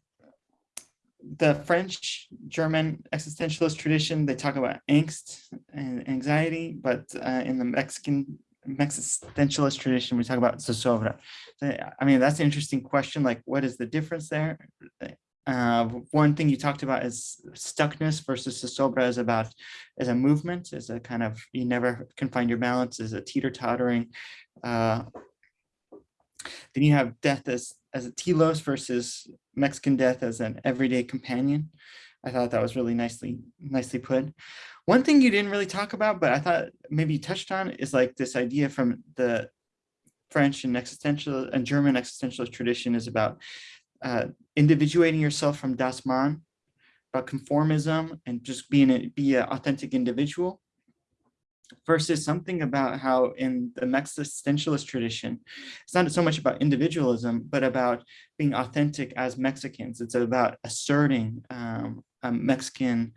the French German existentialist tradition, they talk about angst and anxiety, but uh, in the Mexican existentialist tradition, we talk about zozobra. I mean, that's an interesting question. Like, what is the difference there? Uh, one thing you talked about is stuckness versus zozobra is about as a movement, as a kind of you never can find your balance, as a teeter tottering. Uh, then you have death as as a telos versus Mexican death as an everyday companion. I thought that was really nicely nicely put. One thing you didn't really talk about, but I thought maybe you touched on is like this idea from the French and existential and German existentialist tradition is about uh, individuating yourself from das Man, about conformism and just being a, be an authentic individual versus something about how in the existentialist tradition, it's not so much about individualism, but about being authentic as Mexicans. It's about asserting um, a Mexican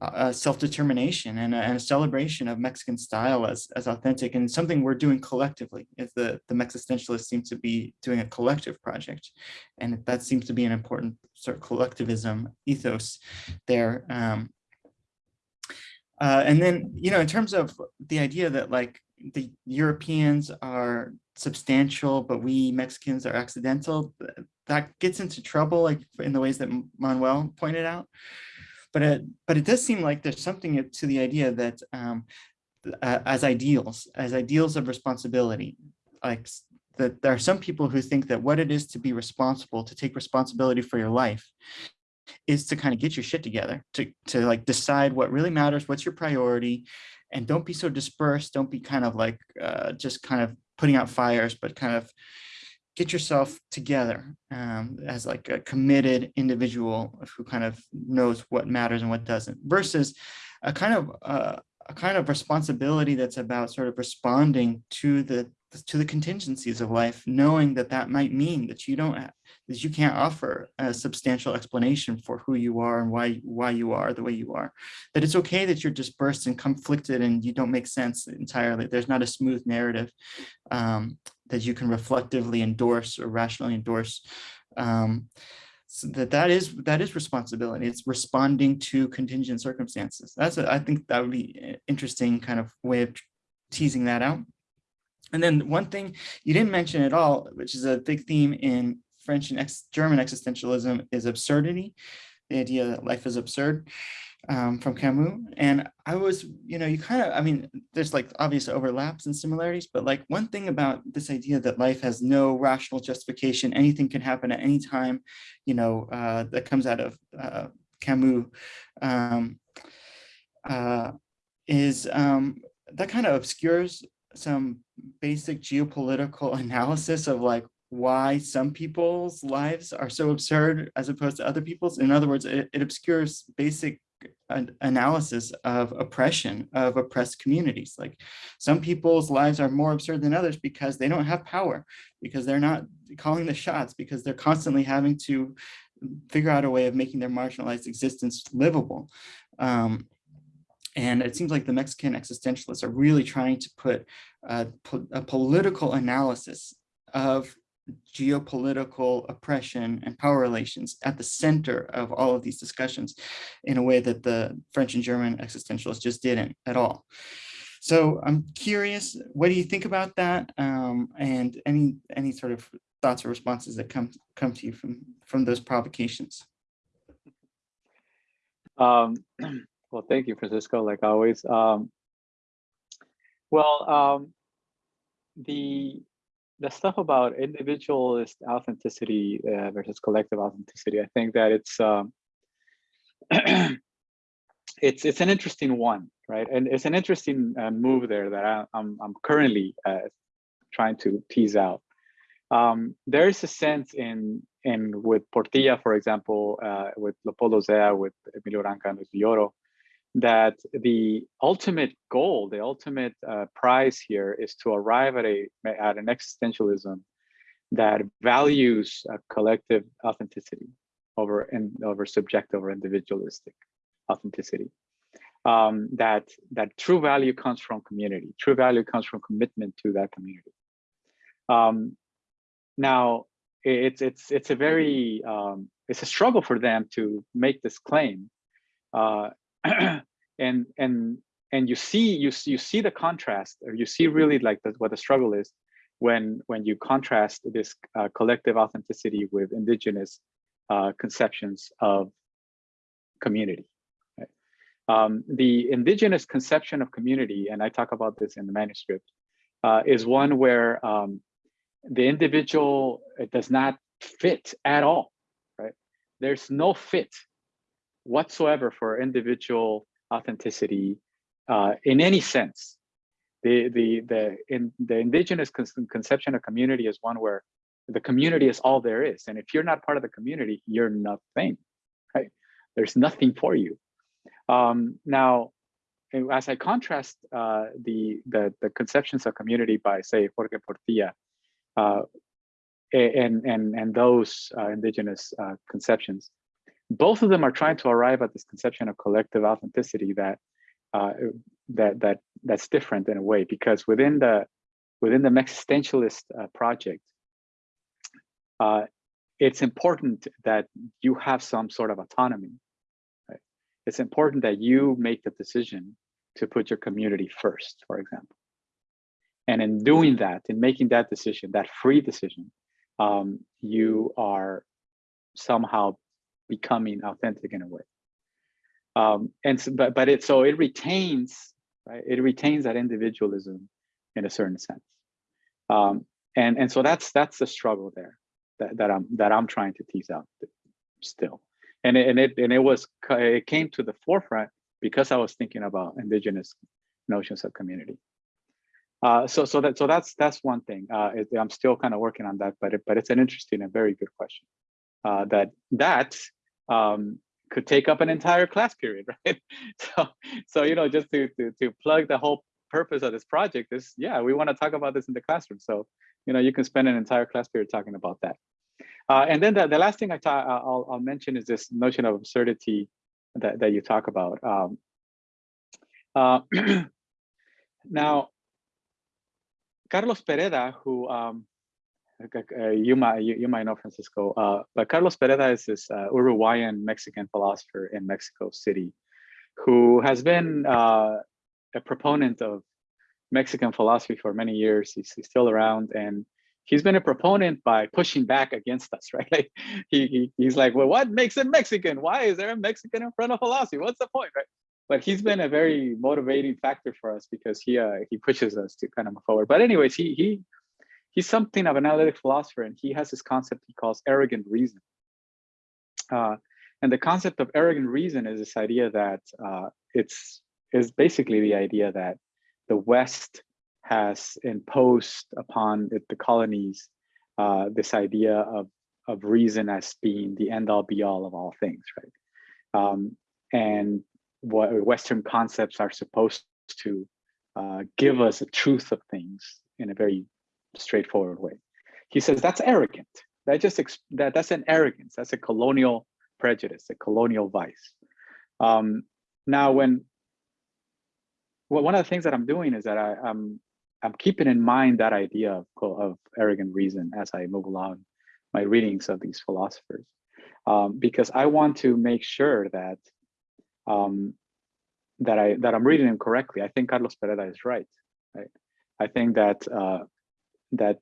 uh, self-determination and, and, a celebration of Mexican style as, as authentic and something we're doing collectively. If the, the existentialists seem to be doing a collective project, and that seems to be an important sort of collectivism ethos there. Um, uh, and then, you know, in terms of the idea that like the Europeans are substantial, but we Mexicans are accidental, that gets into trouble, like in the ways that Manuel pointed out. But it, but it does seem like there's something to the idea that um, uh, as ideals, as ideals of responsibility, like that there are some people who think that what it is to be responsible, to take responsibility for your life, is to kind of get your shit together, to, to like decide what really matters, what's your priority, and don't be so dispersed. Don't be kind of like uh, just kind of putting out fires, but kind of get yourself together um, as like a committed individual who kind of knows what matters and what doesn't versus a kind of uh, a kind of responsibility that's about sort of responding to the to the contingencies of life, knowing that that might mean that you don't that you can't offer a substantial explanation for who you are and why why you are the way you are. That it's okay that you're dispersed and conflicted and you don't make sense entirely. There's not a smooth narrative um, that you can reflectively endorse or rationally endorse. Um, so that that is that is responsibility. It's responding to contingent circumstances. That's a, I think that would be an interesting kind of way of teasing that out. And then one thing you didn't mention at all, which is a big theme in French and ex German existentialism is absurdity, the idea that life is absurd um, from Camus. And I was, you know, you kind of, I mean, there's like obvious overlaps and similarities, but like one thing about this idea that life has no rational justification, anything can happen at any time, you know, uh, that comes out of uh, Camus um, uh, is um, that kind of obscures some basic geopolitical *laughs* analysis of like why some people's lives are so absurd as opposed to other people's. In other words, it, it obscures basic analysis of oppression of oppressed communities. Like some people's lives are more absurd than others because they don't have power, because they're not calling the shots, because they're constantly having to figure out a way of making their marginalized existence livable. Um, and it seems like the Mexican existentialists are really trying to put a, a political analysis of geopolitical oppression and power relations at the center of all of these discussions in a way that the French and German existentialists just didn't at all. So I'm curious, what do you think about that? Um, and any any sort of thoughts or responses that come come to you from from those provocations? Um, *clears throat* well, thank you, Francisco, like always. Um, well, um, the the stuff about individualist authenticity uh, versus collective authenticity, I think that it's um, *clears throat* it's it's an interesting one, right? And it's an interesting uh, move there that I, am I'm, I'm currently uh, trying to tease out. Um, there is a sense in in with Portilla, for example, uh, with Leopoldo Zea, with Emilio Uranga and with Villoro, that the ultimate goal, the ultimate uh, prize here is to arrive at a at an existentialism that values collective authenticity over and over subjective or individualistic authenticity. um, that that true value comes from community. True value comes from commitment to that community. Um, now, it's it's it's a very um, it's a struggle for them to make this claim, uh, *clears throat* and and and you see you see, you see the contrast, or you see really like the, what the struggle is when when you contrast this uh, collective authenticity with indigenous uh, conceptions of community. Right? Um, the indigenous conception of community, and I talk about this in the manuscript, uh, is one where um, the individual does not fit at all, right? There's no fit whatsoever for individual authenticity uh, in any sense. The, the, the, in, the indigenous conception of community is one where the community is all there is. And if you're not part of the community, you're nothing, right? There's nothing for you. Um, now, as I contrast uh, the, the, the conceptions of community by say Jorge Portilla, uh, and, and, and those uh, indigenous uh, conceptions, both of them are trying to arrive at this conception of collective authenticity that uh, that that that's different in a way because within the within the existentialist uh, project, uh, it's important that you have some sort of autonomy. Right? It's important that you make the decision to put your community first, for example. And in doing that, in making that decision, that free decision, um, you are somehow becoming authentic in a way. Um, and so, but but it so it retains right. It retains that individualism in a certain sense. Um, and and so that's that's the struggle there that, that I'm that I'm trying to tease out still. And it, and it and it was it came to the forefront because I was thinking about indigenous notions of community. Uh, so so that so that's that's one thing. Uh, it, I'm still kind of working on that, but it, but it's an interesting and very good question. Uh, that that um, could take up an entire class period, *laughs* right? So so you know just to to to plug the whole purpose of this project is yeah we want to talk about this in the classroom. So you know you can spend an entire class period talking about that. Uh, and then the, the last thing I I'll, I'll mention is this notion of absurdity that, that you talk about. Um, uh, *clears throat* now, Carlos Pereda, who um, uh, you might you, you, might know Francisco, uh, but Carlos Pereda is this uh, Uruguayan Mexican philosopher in Mexico City, who has been uh, a proponent of Mexican philosophy for many years. He's, he's, still around, and he's been a proponent by pushing back against us, *laughs* right? Like he, he he's like, well, what makes it Mexican? Why is there a Mexican in front of philosophy? What's the point, right? but he's been a very motivating factor for us because he uh, he pushes us to kind of move forward. But anyways, he he he's something of an analytic philosopher, and he has this concept he calls arrogant reason. Uh, and the concept of arrogant reason is this idea that uh, it's is basically the idea that the West has imposed upon it, the colonies uh, this idea of of reason as being the end all be all of all things, right? Um, and what Western concepts are supposed to uh, give us a truth of things in a very straightforward way. He says that's arrogant. That just that that's an arrogance. That's a colonial prejudice, a colonial vice. Um, now, when well, one of the things that I'm doing is that I, I'm, I'm keeping in mind that idea of, of arrogant reason as I move along my readings of these philosophers, um, because I want to make sure that um, that I that I'm reading him correctly. I think Carlos Pereda is right. Right. I think that uh, that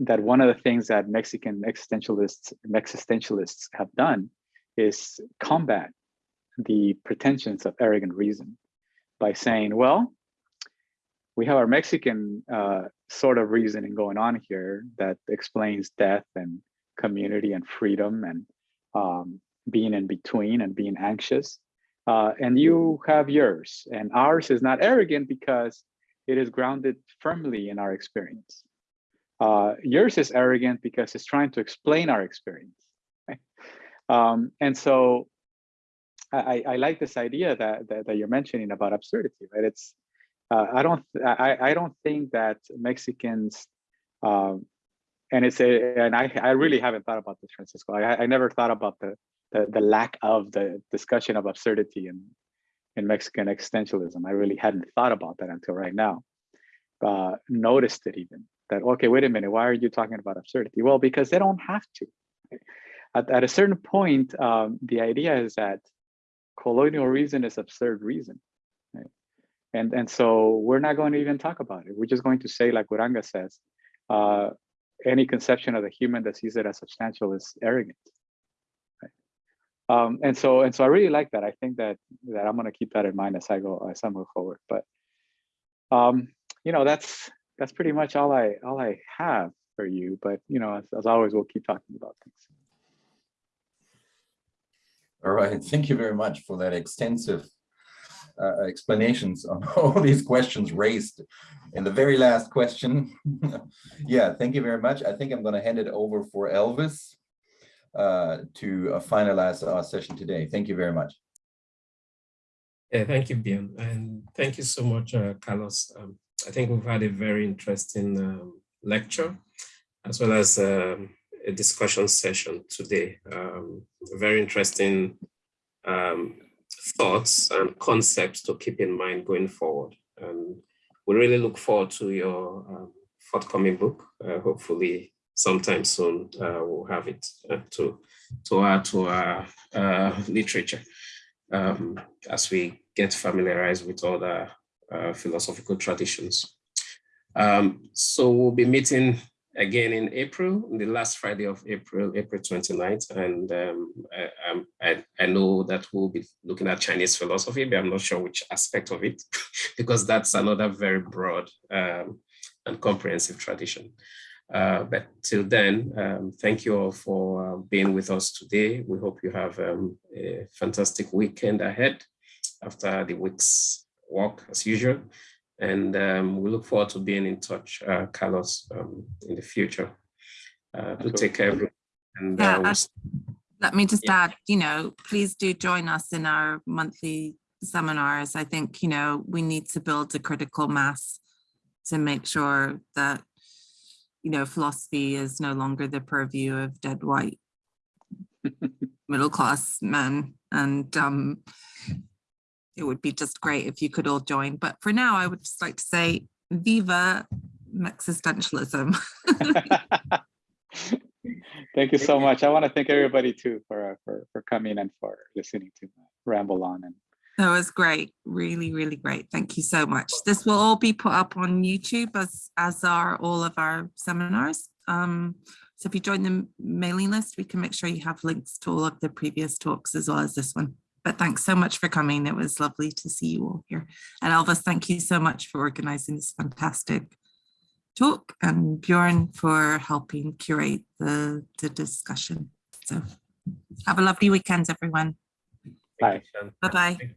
that one of the things that Mexican existentialists existentialists have done is combat the pretensions of arrogant reason by saying, well, we have our Mexican uh, sort of reasoning going on here that explains death and community and freedom and um, being in between and being anxious. Uh, and you have yours and ours is not arrogant because it is grounded firmly in our experience. Uh, yours is arrogant because it's trying to explain our experience. Right? Um, and so I, I, like this idea that, that, that, you're mentioning about absurdity, right? It's, uh, I don't, I, I don't think that Mexicans, um, and it's a, and I, I really haven't thought about this, Francisco. I, I never thought about the, the, the lack of the discussion of absurdity in, in Mexican existentialism. I really hadn't thought about that until right now. Uh, noticed it even that, okay, wait a minute, why are you talking about absurdity? Well, because they don't have to. At, at a certain point, um, the idea is that colonial reason is absurd reason. Right? And, and so we're not going to even talk about it. We're just going to say, like Uranga says, uh, any conception of the human that sees it as substantial is arrogant. Um, and so and so I really like that. I think that that I'm going to keep that in mind as I go as I move forward. But um, you know, that's that's pretty much all I all I have for you. But you know, as, as always, we'll keep talking about things. All right, thank you very much for that extensive uh, explanations on *laughs* all these questions raised in the very last question. *laughs* yeah, thank you very much. I think I'm going to hand it over for Elvis to uh, finalize our session today. Thank you very much. Yeah, thank you, Bjorn. And thank you so much, uh, Carlos. Um, I think we've had a very interesting um, lecture, as well as um, a discussion session today. Um, very interesting um, thoughts and concepts to keep in mind going forward. And we really look forward to your um, forthcoming book. Uh, hopefully sometime soon uh, we'll have it uh, to, to add to our uh, literature um, as we get familiarized with other uh, philosophical traditions. Um, so we'll be meeting again in April, the last Friday of April, April 29th. And um, I, I, I, know that we'll be looking at Chinese philosophy, but I'm not sure which aspect of it, *laughs* because that's another very broad um, and comprehensive tradition. Uh, but till then, um, thank you all for uh, being with us today. We hope you have um, a fantastic weekend ahead after the week's work as usual. And um, we look forward to being in touch, uh, Carlos, um, in the future. Uh, do take care, everyone. And, yeah, uh, let me just yeah. add, you know, please do join us in our monthly seminars. I think, you know, we need to build a critical mass to make sure that, you know, philosophy is no longer the purview of dead white *laughs* middle class men. And um, it would be just great if you could all join. But for now, I would just like to say, viva existentialism. *laughs* thank you so much. I want to thank everybody too for, uh, for, for coming and for listening to ramble on. And That was great. Really, really great. Thank you so much. This will all be put up on YouTube as, as are all of our seminars. Um, so if you join the mailing list, we can make sure you have links to all of the previous talks as well as this one. But thanks so much for coming. It was lovely to see you all here. And Elvis, thank you so much for organizing this fantastic talk and Bjorn for helping curate the, the discussion. So have a lovely weekend, everyone. Bye. Bye-bye.